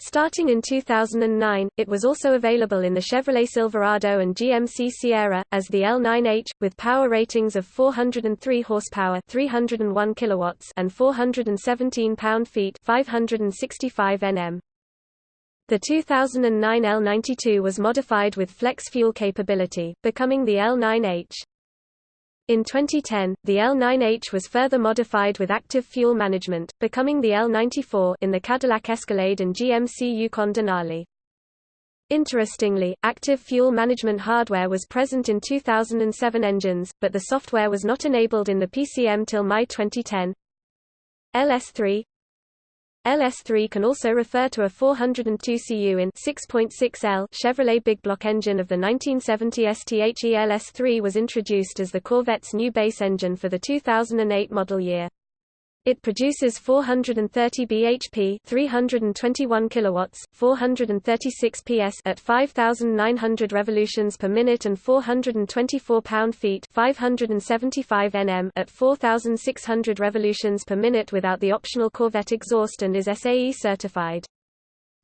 Starting in 2009, it was also available in the Chevrolet Silverado and GMC Sierra, as the L9H, with power ratings of 403 horsepower 301 kilowatts and 417 pound-feet 565 Nm. The 2009 L92 was modified with flex fuel capability, becoming the L9H. In 2010, the L9H was further modified with active fuel management, becoming the L94 in the Cadillac Escalade and GMC Yukon Denali. Interestingly, active fuel management hardware was present in 2007 engines, but the software was not enabled in the PCM till May 2010. LS3 LS3 can also refer to a 402 cu in 6.6L Chevrolet big block engine of the 1970 STHE LS3 was introduced as the Corvette's new base engine for the 2008 model year. It produces 430 bhp, 321 kilowatts, 436 ps at 5900 revolutions per minute and 424 pound-feet, 575 Nm at 4600 revolutions per minute without the optional Corvette exhaust and is SAE certified.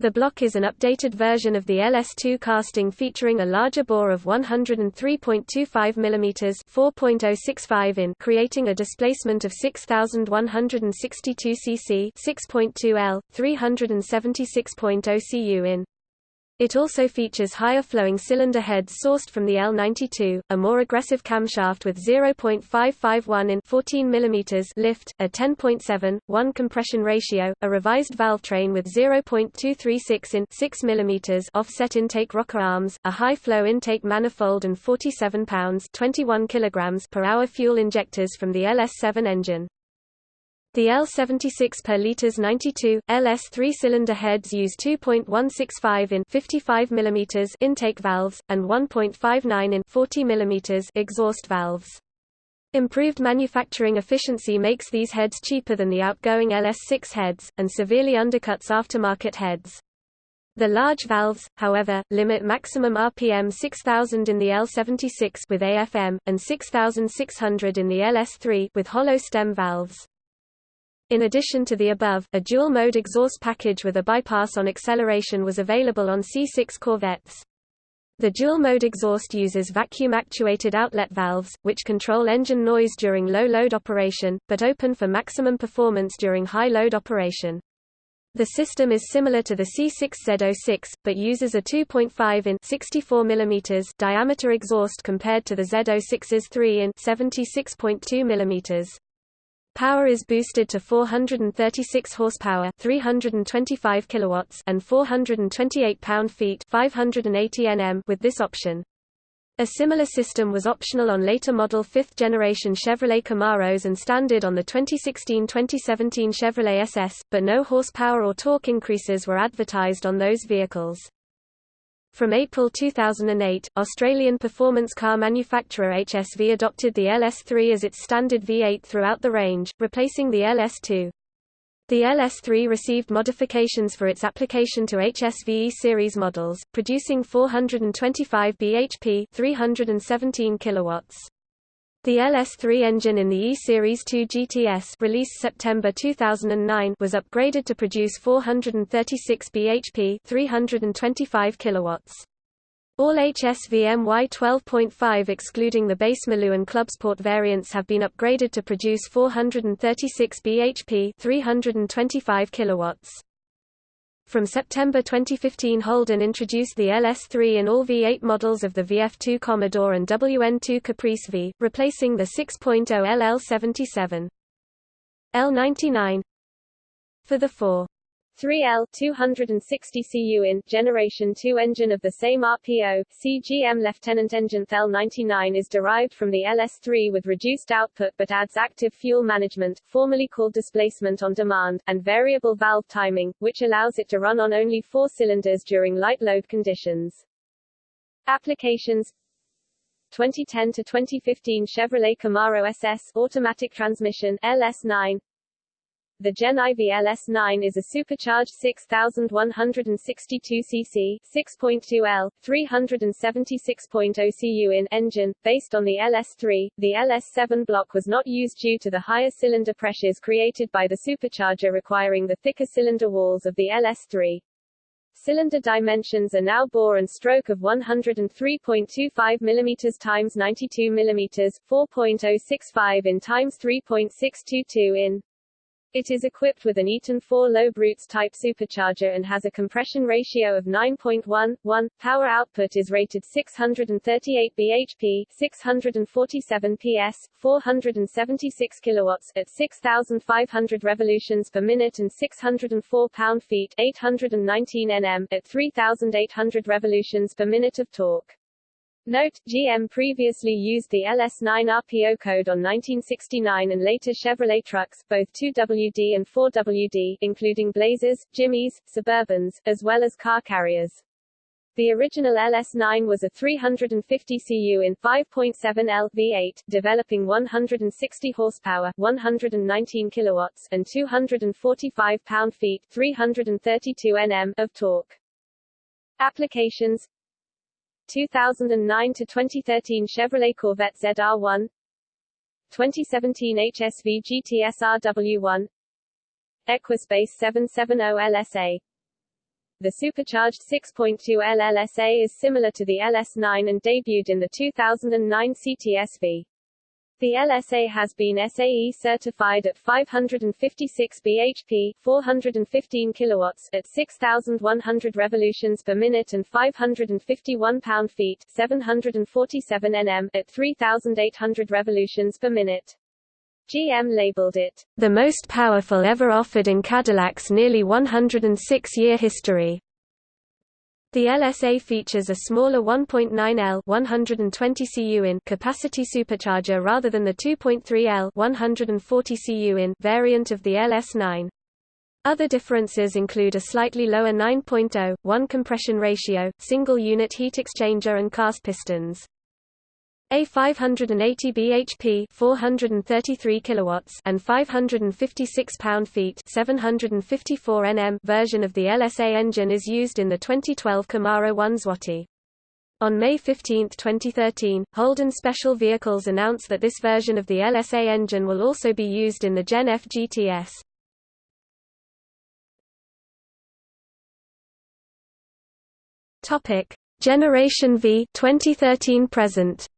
The block is an updated version of the LS2 casting featuring a larger bore of 103.25 mm 4.065 in creating a displacement of 6162 cc 6.2 L, 376.0 cu in. It also features higher flowing cylinder heads sourced from the L92, a more aggressive camshaft with 0.551 in 14 mm lift, a 10.7, 1 compression ratio, a revised valve train with 0.236 in 6 mm offset intake rocker arms, a high flow intake manifold and 47 pounds 21 kilograms per hour fuel injectors from the LS7 engine. The L76 per liters 92 LS three-cylinder heads use 2.165 in 55 mm intake valves and 1.59 in 40 mm exhaust valves. Improved manufacturing efficiency makes these heads cheaper than the outgoing LS6 heads, and severely undercuts aftermarket heads. The large valves, however, limit maximum RPM 6000 in the L76 with AFM, and 6600 in the LS3 with hollow stem valves. In addition to the above, a dual-mode exhaust package with a bypass on acceleration was available on C6 Corvettes. The dual-mode exhaust uses vacuum-actuated outlet valves, which control engine noise during low-load operation, but open for maximum performance during high-load operation. The system is similar to the C6 Z06, but uses a 2.5 in 64 mm diameter exhaust compared to the Z06's 3 in 76.2 mm. Power is boosted to 436 horsepower, 325 kilowatts, and 428 pound-feet, 580 Nm with this option. A similar system was optional on later model 5th generation Chevrolet Camaros and standard on the 2016-2017 Chevrolet SS, but no horsepower or torque increases were advertised on those vehicles. From April 2008, Australian performance car manufacturer HSV adopted the LS3 as its standard V8 throughout the range, replacing the LS2. The LS3 received modifications for its application to HSV series models, producing 425 bhp 317 kilowatts. The LS3 engine in the E-Series 2 GTS released September 2009 was upgraded to produce 436 bhp 325 kilowatts. All HSV MY 12.5 excluding the base Maloo and Clubsport variants have been upgraded to produce 436 bhp 325 kilowatts. From September 2015 Holden introduced the LS3 in all V8 models of the VF2 Commodore and WN2 Caprice V, replacing the 6.0 LL77. L99 For the 4 3L 260 cu in Generation 2 engine of the same RPO, CGM Lieutenant engine L99 is derived from the LS3 with reduced output but adds active fuel management, formerly called displacement on demand, and variable valve timing, which allows it to run on only four cylinders during light load conditions. Applications 2010 to 2015 Chevrolet Camaro SS automatic transmission LS9 the Gen IV LS9 is a supercharged 6162 cc 6.2 L 376.0 cu in engine based on the LS3. The LS7 block was not used due to the higher cylinder pressures created by the supercharger requiring the thicker cylinder walls of the LS3. Cylinder dimensions are now bore and stroke of 103.25 mm times 92 mm, 4.065 in times 3.622 in. It is equipped with an Eaton 4 lobe Roots type supercharger and has a compression ratio of 9.11. Power output is rated 638 bhp, 647 ps, 476 kilowatts at 6,500 revolutions per minute and 604 pound-feet, 819 nm at 3,800 revolutions per minute of torque. Note, GM previously used the LS9 RPO code on 1969 and later Chevrolet trucks, both 2WD and 4WD, including Blazers, Jimmys, Suburbans, as well as car carriers. The original LS9 was a 350 cu in 5.7L V8, developing 160 horsepower, 119 kilowatts, and 245 pound-feet, 332 Nm of torque. Applications 2009 to 2013 Chevrolet Corvette ZR1 2017 HSV GTS RW1 Equus Bass 770 LSA The supercharged 6.2L LSA is similar to the LS9 and debuted in the 2009 CTSV. The LSA has been SAE certified at 556 bhp, 415 kilowatts at 6100 revolutions per minute and 551 pound-feet, 747 Nm at 3800 revolutions per minute. GM labeled it the most powerful ever offered in Cadillac's nearly 106-year history. The LSA features a smaller 1.9L 120 cu in capacity supercharger rather than the 2.3L 140 cu in variant of the LS9. Other differences include a slightly lower 9.0, 1 compression ratio, single unit heat exchanger and cast pistons. A 580 bhp 433 kilowatts and 556 pound-feet 754 Nm version of the LSA engine is used in the 2012 Camaro 1 Zloty. On May 15, 2013, Holden Special Vehicles announced that this version of the LSA engine will also be used in the Gen F GTS. Topic: Generation V 2013 present.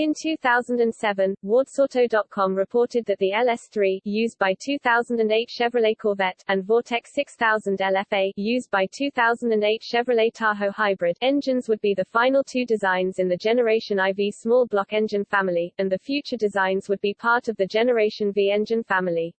In 2007, WardSauto.com reported that the LS3, used by 2008 Chevrolet Corvette, and Vortec 6000 LFA, used by 2008 Chevrolet Tahoe Hybrid, engines would be the final two designs in the Generation IV small block engine family, and the future designs would be part of the Generation V engine family.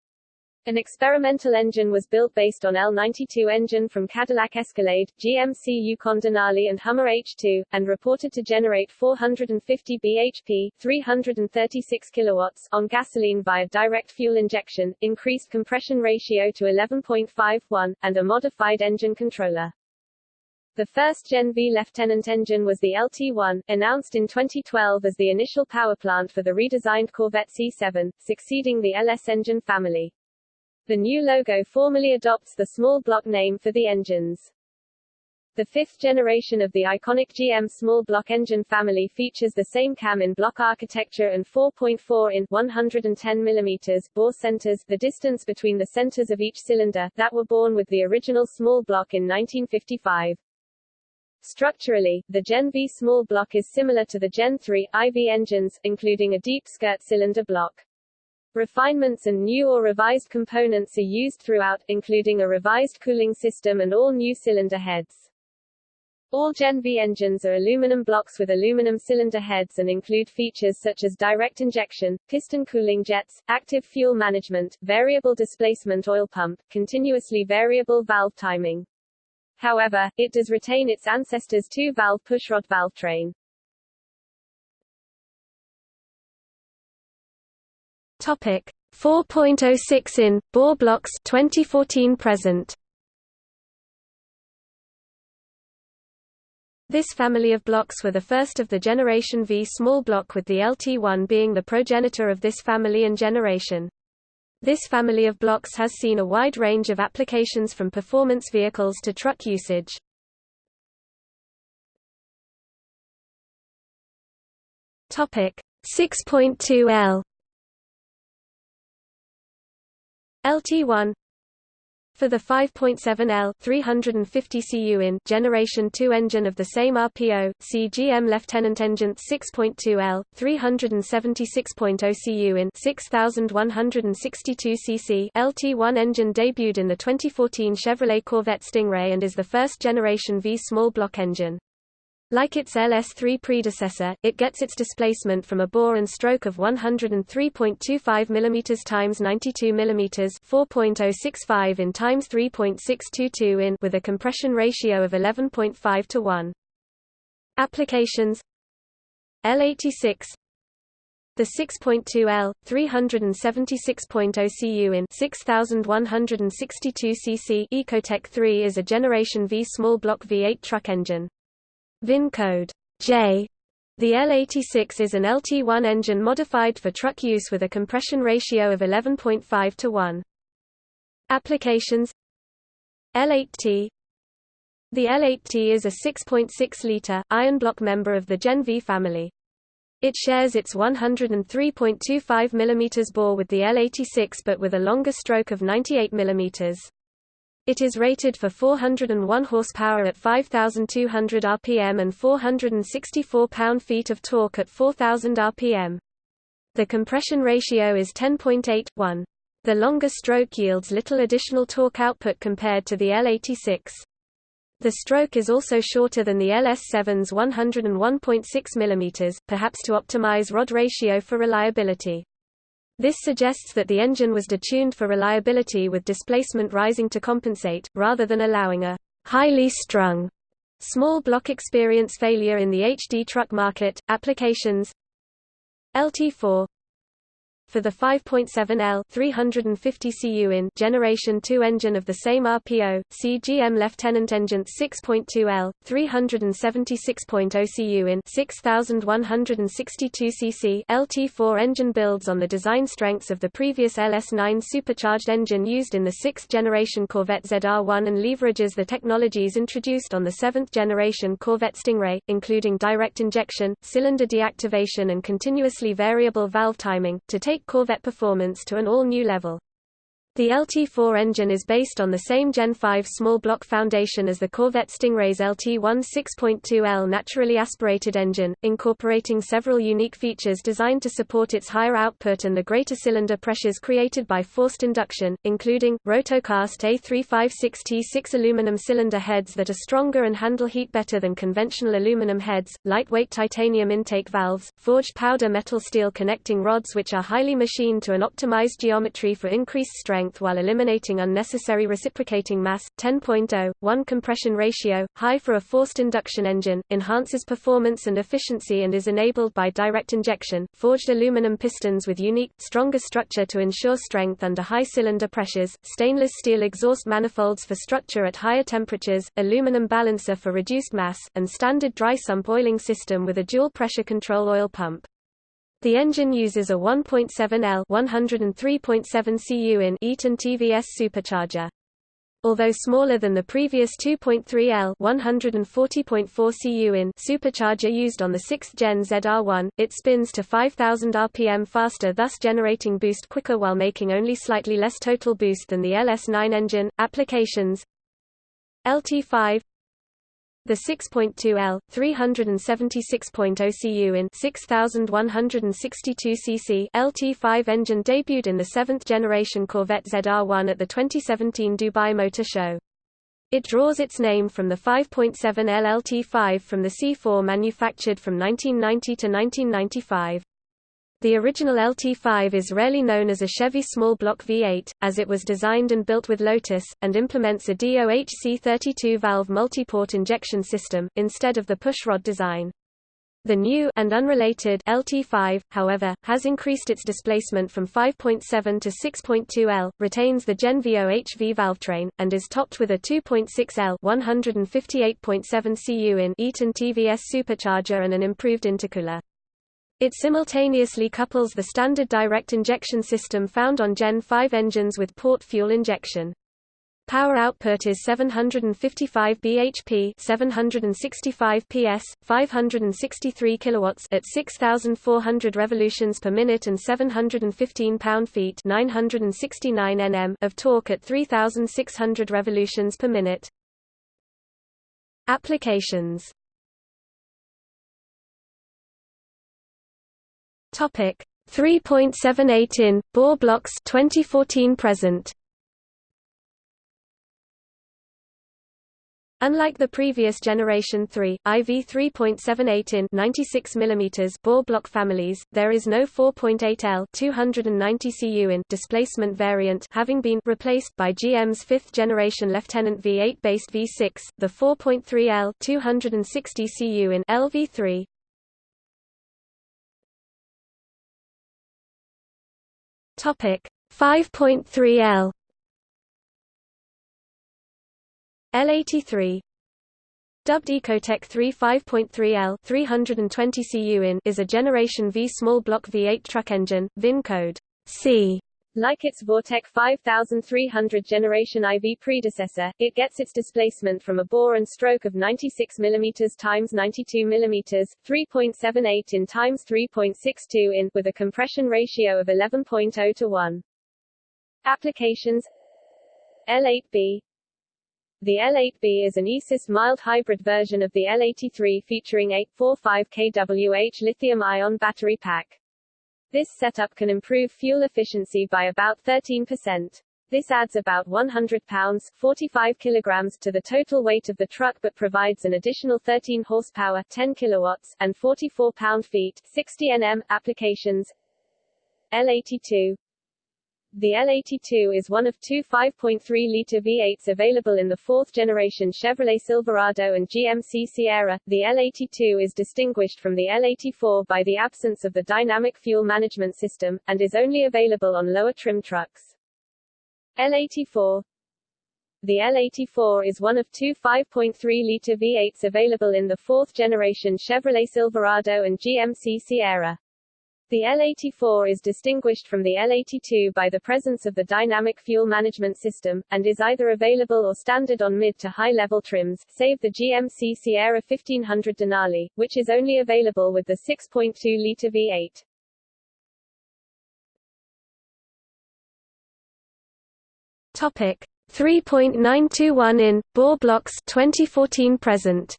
An experimental engine was built based on L92 engine from Cadillac Escalade, GMC Yukon Denali and Hummer H2, and reported to generate 450 bhp 336 kilowatts on gasoline via direct fuel injection, increased compression ratio to 11.51, and a modified engine controller. The first Gen V Lieutenant engine was the LT1, announced in 2012 as the initial powerplant for the redesigned Corvette C7, succeeding the LS engine family. The new logo formally adopts the small block name for the engines. The fifth generation of the iconic GM small block engine family features the same cam in block architecture and 4.4 in 110 mm bore centers, the distance between the centers of each cylinder, that were born with the original small block in 1955. Structurally, the Gen V small block is similar to the Gen 3 IV engines, including a deep skirt cylinder block. Refinements and new or revised components are used throughout, including a revised cooling system and all new cylinder heads. All Gen V engines are aluminum blocks with aluminum cylinder heads and include features such as direct injection, piston cooling jets, active fuel management, variable displacement oil pump, continuously variable valve timing. However, it does retain its ancestors' two-valve pushrod valve train. Topic 4.06 in bore blocks 2014 present. This family of blocks were the first of the Generation V small block with the LT1 being the progenitor of this family and generation. This family of blocks has seen a wide range of applications from performance vehicles to truck usage. Topic 6.2L LT1 for the 5.7L 350 cu in generation 2 engine of the same RPO, CGM Lieutenant Engine 6.2L 376.0 cu in 6162 cc LT1 engine debuted in the 2014 Chevrolet Corvette Stingray and is the first generation V small block engine. Like its LS3 predecessor, it gets its displacement from a bore and stroke of 103.25 mm times 92 mm 4.065 in times 3.622 in with a compression ratio of 11.5 to 1. Applications L86 the 6.2L 376.0 cu in 6162 cc Ecotec 3 is a generation V small block V8 truck engine. VIN code J. The L86 is an LT1 engine modified for truck use with a compression ratio of 11.5 to 1. Applications L8T The L8T is a 6.6-litre, iron block member of the Gen V family. It shares its 103.25 mm bore with the L86 but with a longer stroke of 98 mm. It is rated for 401 horsepower at 5200 rpm and 464 pound-feet of torque at 4000 rpm. The compression ratio is 10.8:1. The longer stroke yields little additional torque output compared to the L86. The stroke is also shorter than the LS7's 101.6 mm, perhaps to optimize rod ratio for reliability. This suggests that the engine was detuned for reliability with displacement rising to compensate, rather than allowing a highly strung small block experience failure in the HD truck market. Applications LT4 for the 5.7L 350 cu in generation 2 engine of the same RPO, CGM Lieutenant Engine 6.2L 376.0 cu in 6162 cc LT4 engine builds on the design strengths of the previous LS9 supercharged engine used in the 6th generation Corvette ZR1 and leverages the technologies introduced on the 7th generation Corvette Stingray, including direct injection, cylinder deactivation and continuously variable valve timing, to take Corvette performance to an all-new level. The LT4 engine is based on the same Gen 5 small block foundation as the Corvette Stingray's LT1 6.2L naturally aspirated engine, incorporating several unique features designed to support its higher output and the greater cylinder pressures created by forced induction, including, rotocast A356T6 aluminum cylinder heads that are stronger and handle heat better than conventional aluminum heads, lightweight titanium intake valves, forged powder metal steel connecting rods which are highly machined to an optimized geometry for increased strength strength while eliminating unnecessary reciprocating mass, 10.0, 1 compression ratio, high for a forced induction engine, enhances performance and efficiency and is enabled by direct injection, forged aluminum pistons with unique, stronger structure to ensure strength under high cylinder pressures, stainless steel exhaust manifolds for structure at higher temperatures, aluminum balancer for reduced mass, and standard dry sump oiling system with a dual pressure control oil pump. The engine uses a 1.7L 103.7 cu in Eaton TVS supercharger. Although smaller than the previous 2.3L 140.4 cu in supercharger used on the 6th gen ZR1, it spins to 5000 rpm faster thus generating boost quicker while making only slightly less total boost than the LS9 engine. Applications LT5 the 6.2L 376.0 cu in 6162 cc LT5 engine debuted in the 7th generation Corvette ZR1 at the 2017 Dubai Motor Show. It draws its name from the 5.7 LLT5 from the C4 manufactured from 1990 to 1995. The original LT5 is rarely known as a Chevy small block V8, as it was designed and built with Lotus, and implements a DOHC 32-valve multi-port injection system, instead of the pushrod design. The new and unrelated LT5, however, has increased its displacement from 5.7 to 6.2 L, retains the Gen VOHV valvetrain, and is topped with a 2.6 L 158.7 cu in Eaton TVS supercharger and an improved intercooler. It simultaneously couples the standard direct injection system found on Gen 5 engines with port fuel injection. Power output is 755 bhp, 765 ps, 563 kilowatts at 6400 revolutions per minute and 715 pound-feet, 969 Nm of torque at 3600 revolutions per minute. Applications. Topic 3.78 in bore blocks 2014 present. Unlike the previous Generation 3, IV 3.78 in 96 mm bore block families, there is no 4.8 L 290 cu in displacement variant having been replaced by GM's fifth generation Lieutenant V8 based V6, the 4.3 L 260 cu in LV3. Topic 5.3 L L83 Dubbed Ecotec 3 5.3L 320 cu in is a Generation V small block V8 truck engine, VIN code C. Like its Vortec 5300 Generation IV predecessor, it gets its displacement from a bore and stroke of 96 mm x 92 mm, 3.78 in x 3.62 in, with a compression ratio of 11.0 to 1. Applications L8B the L8B is an eAssist mild hybrid version of the L83 featuring 845 kWh lithium-ion battery pack. This setup can improve fuel efficiency by about 13%. This adds about 100 pounds 45 kilograms to the total weight of the truck but provides an additional 13 horsepower 10 kilowatts and 44 pound-feet 60 Nm applications. L82 the L82 is one of two 5.3-liter V8s available in the fourth-generation Chevrolet Silverado and GMC Sierra. The L82 is distinguished from the L84 by the absence of the dynamic fuel management system, and is only available on lower trim trucks. L84 the L84 is one of two 5.3-liter V8s available in the fourth-generation Chevrolet Silverado and GMC Sierra. The L84 is distinguished from the L82 by the presence of the dynamic fuel management system, and is either available or standard on mid to high-level trims, save the GMC Sierra 1500 Denali, which is only available with the 6.2-liter V8. Topic 3.921 in bore blocks 2014 present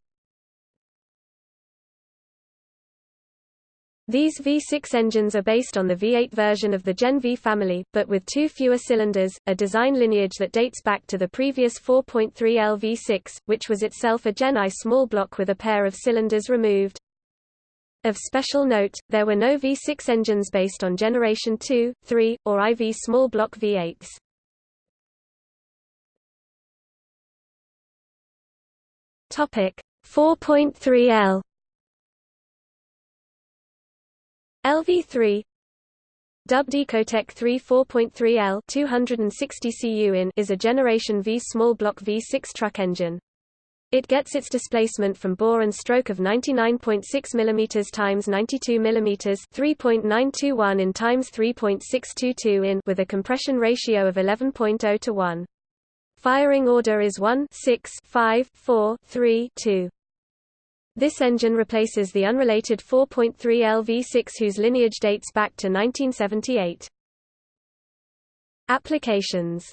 These V6 engines are based on the V8 version of the Gen V family, but with two fewer cylinders, a design lineage that dates back to the previous 4.3L V6, which was itself a Gen I small block with a pair of cylinders removed. Of special note, there were no V6 engines based on Generation 2, 3, or IV small block V8s. Topic 4.3L LV3 Dubbed Ecotec 3 4.3L 260 cu in is a Generation V small block V6 truck engine. It gets its displacement from bore and stroke of 99.6 mm times 92 mm 3.921 in times 3.622 in with a compression ratio of 11.0 to 1. Firing order is 1 6 5 4 3 2. This engine replaces the unrelated 4.3 LV6 whose lineage dates back to 1978. Applications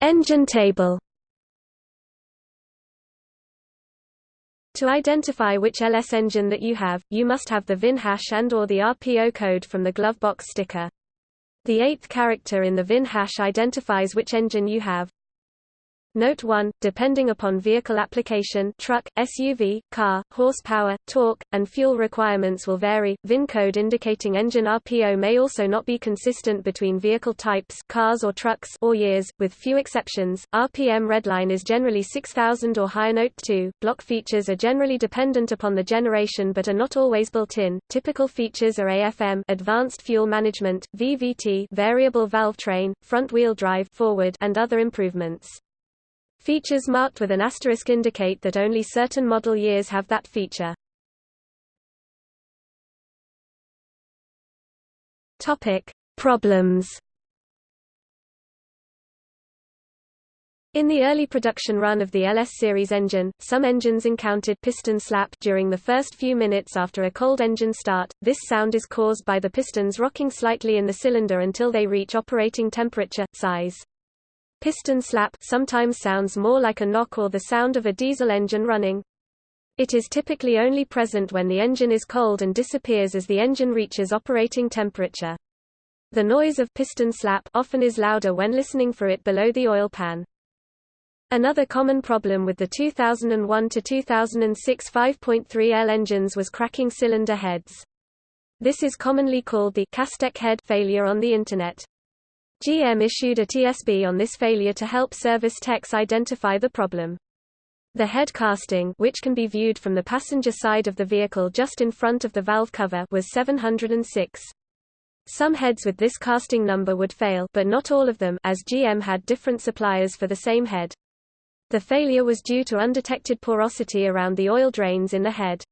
Engine table. To identify which LS engine that you have, you must have the VIN hash and or the RPO code from the glovebox sticker. The eighth character in the VIN hash identifies which engine you have. Note 1, depending upon vehicle application truck, SUV, car, horsepower, torque, and fuel requirements will vary. VIN code indicating engine RPO may also not be consistent between vehicle types cars or trucks or years, with few exceptions. RPM redline is generally 6000 or higher. Note 2, block features are generally dependent upon the generation but are not always built in. Typical features are AFM advanced fuel management, VVT variable valve train, front-wheel drive forward, and other improvements. Features marked with an asterisk indicate that only certain model years have that feature. Topic: Problems. In the early production run of the LS series engine, some engines encountered piston slap during the first few minutes after a cold engine start. This sound is caused by the pistons rocking slightly in the cylinder until they reach operating temperature size. Piston slap sometimes sounds more like a knock or the sound of a diesel engine running. It is typically only present when the engine is cold and disappears as the engine reaches operating temperature. The noise of piston slap often is louder when listening for it below the oil pan. Another common problem with the 2001 to 2006 5.3L engines was cracking cylinder heads. This is commonly called the Castech head failure on the Internet. GM issued a TSB on this failure to help service techs identify the problem. The head casting which can be viewed from the passenger side of the vehicle just in front of the valve cover was 706. Some heads with this casting number would fail but not all of them as GM had different suppliers for the same head. The failure was due to undetected porosity around the oil drains in the head.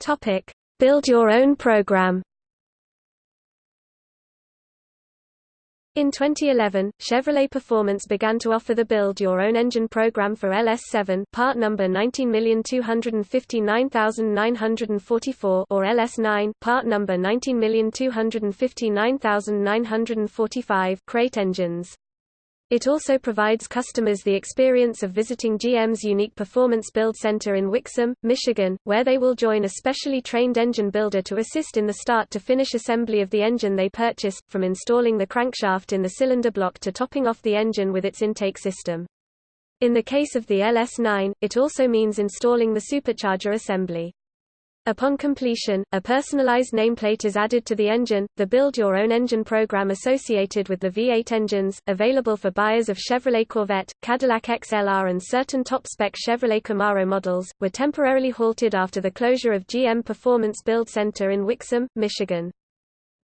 Topic: Build your own program In 2011, Chevrolet Performance began to offer the Build Your Own Engine program for LS7 part number 19259944 or LS9 part number 19259945 crate engines. It also provides customers the experience of visiting GM's unique Performance Build Center in Wixom, Michigan, where they will join a specially trained engine builder to assist in the start-to-finish assembly of the engine they purchased, from installing the crankshaft in the cylinder block to topping off the engine with its intake system. In the case of the LS9, it also means installing the supercharger assembly. Upon completion, a personalized nameplate is added to the engine. The Build Your Own Engine program associated with the V8 engines, available for buyers of Chevrolet Corvette, Cadillac XLR, and certain top spec Chevrolet Camaro models, were temporarily halted after the closure of GM Performance Build Center in Wixom, Michigan.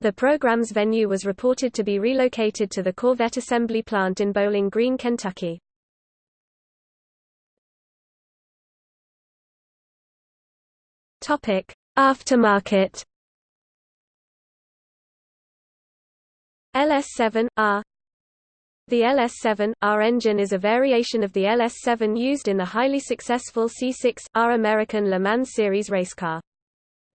The program's venue was reported to be relocated to the Corvette assembly plant in Bowling Green, Kentucky. Topic: Aftermarket. LS7R The LS7R engine is a variation of the LS7 used in the highly successful C6R American Le Mans Series racecar.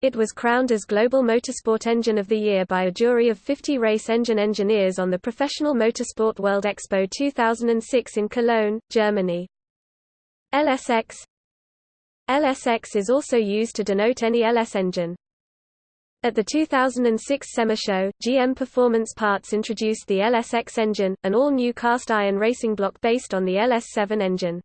It was crowned as Global Motorsport Engine of the Year by a jury of 50 race engine engineers on the Professional Motorsport World Expo 2006 in Cologne, Germany. LSX LSX is also used to denote any LS engine. At the 2006 SEMA show, GM Performance Parts introduced the LSX engine, an all-new cast-iron racing block based on the LS7 engine.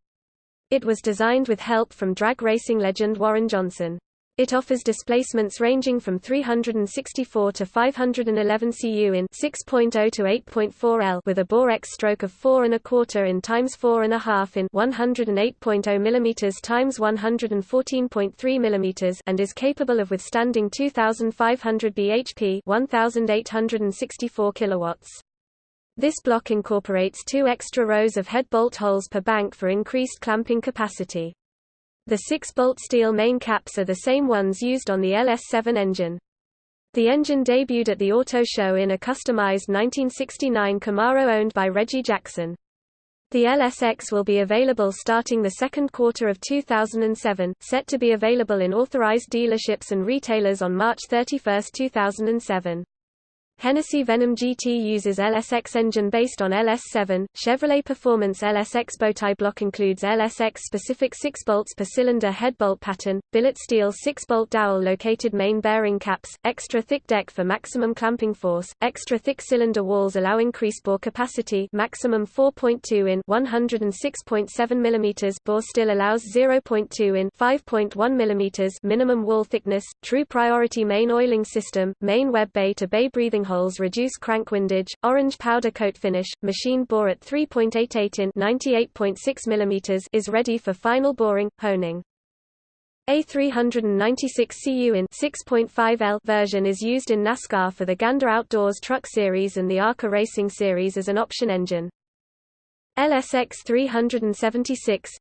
It was designed with help from drag racing legend Warren Johnson. It offers displacements ranging from 364 to 511 cu in 6.0 to 8.4 L with a bore X stroke of 4 and a quarter in times 4 and a half in 108.0 mm times 114.3 mm and is capable of withstanding 2500 bhp 1864 kilowatts. This block incorporates two extra rows of head bolt holes per bank for increased clamping capacity. The 6-bolt steel main caps are the same ones used on the LS7 engine. The engine debuted at the Auto Show in a customized 1969 Camaro owned by Reggie Jackson. The LSX will be available starting the second quarter of 2007, set to be available in authorized dealerships and retailers on March 31, 2007. Hennessy Venom GT uses LSX engine based on LS7. Chevrolet Performance LSX bowtie block includes LSX specific 6 bolts per cylinder head bolt pattern, billet steel 6 bolt dowel located main bearing caps, extra thick deck for maximum clamping force, extra thick cylinder walls allow increased bore capacity, maximum 4.2 in 106.7 mm bore still allows 0.2 in 5.1 mm minimum wall thickness, true priority main oiling system, main web bay to bay breathing holes reduce crank windage, orange powder coat finish, machine bore at 3.88 in 98.6 mm is ready for final boring, honing. A 396 CU in 6.5 L version is used in NASCAR for the Gander Outdoors Truck Series and the ARCA Racing Series as an option engine. LSX 376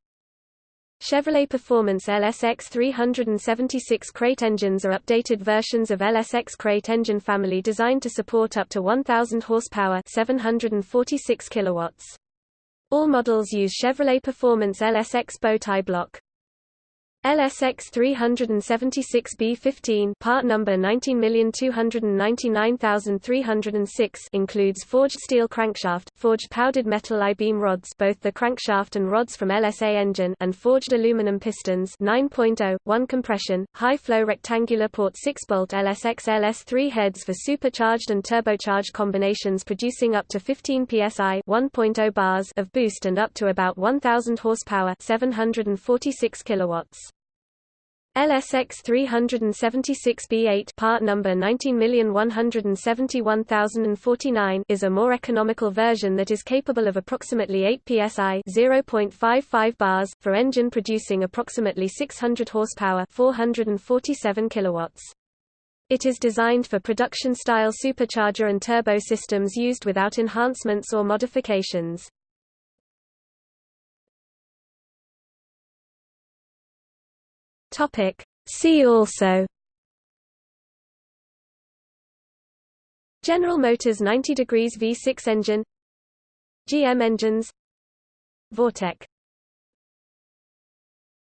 Chevrolet Performance LSX 376 crate engines are updated versions of LSX crate engine family designed to support up to 1000 horsepower, 746 kilowatts. All models use Chevrolet Performance LSX bowtie block. LSX 376B15 part number 19299306 includes forged steel crankshaft, forged powdered metal I-beam rods both the crankshaft and rods from LSA engine and forged aluminum pistons 9.0, 1 compression, high-flow rectangular port 6-bolt LSX LS3 heads for supercharged and turbocharged combinations producing up to 15 psi 1.0 bars of boost and up to about 1000 horsepower 746 kilowatts. LSX 376B8 part number 19171049 is a more economical version that is capable of approximately 8 psi 0.55 bars for engine producing approximately 600 horsepower 447 kilowatts. It is designed for production-style supercharger and turbo systems used without enhancements or modifications. Topic. See also General Motors 90 degrees V6 engine GM engines Vortec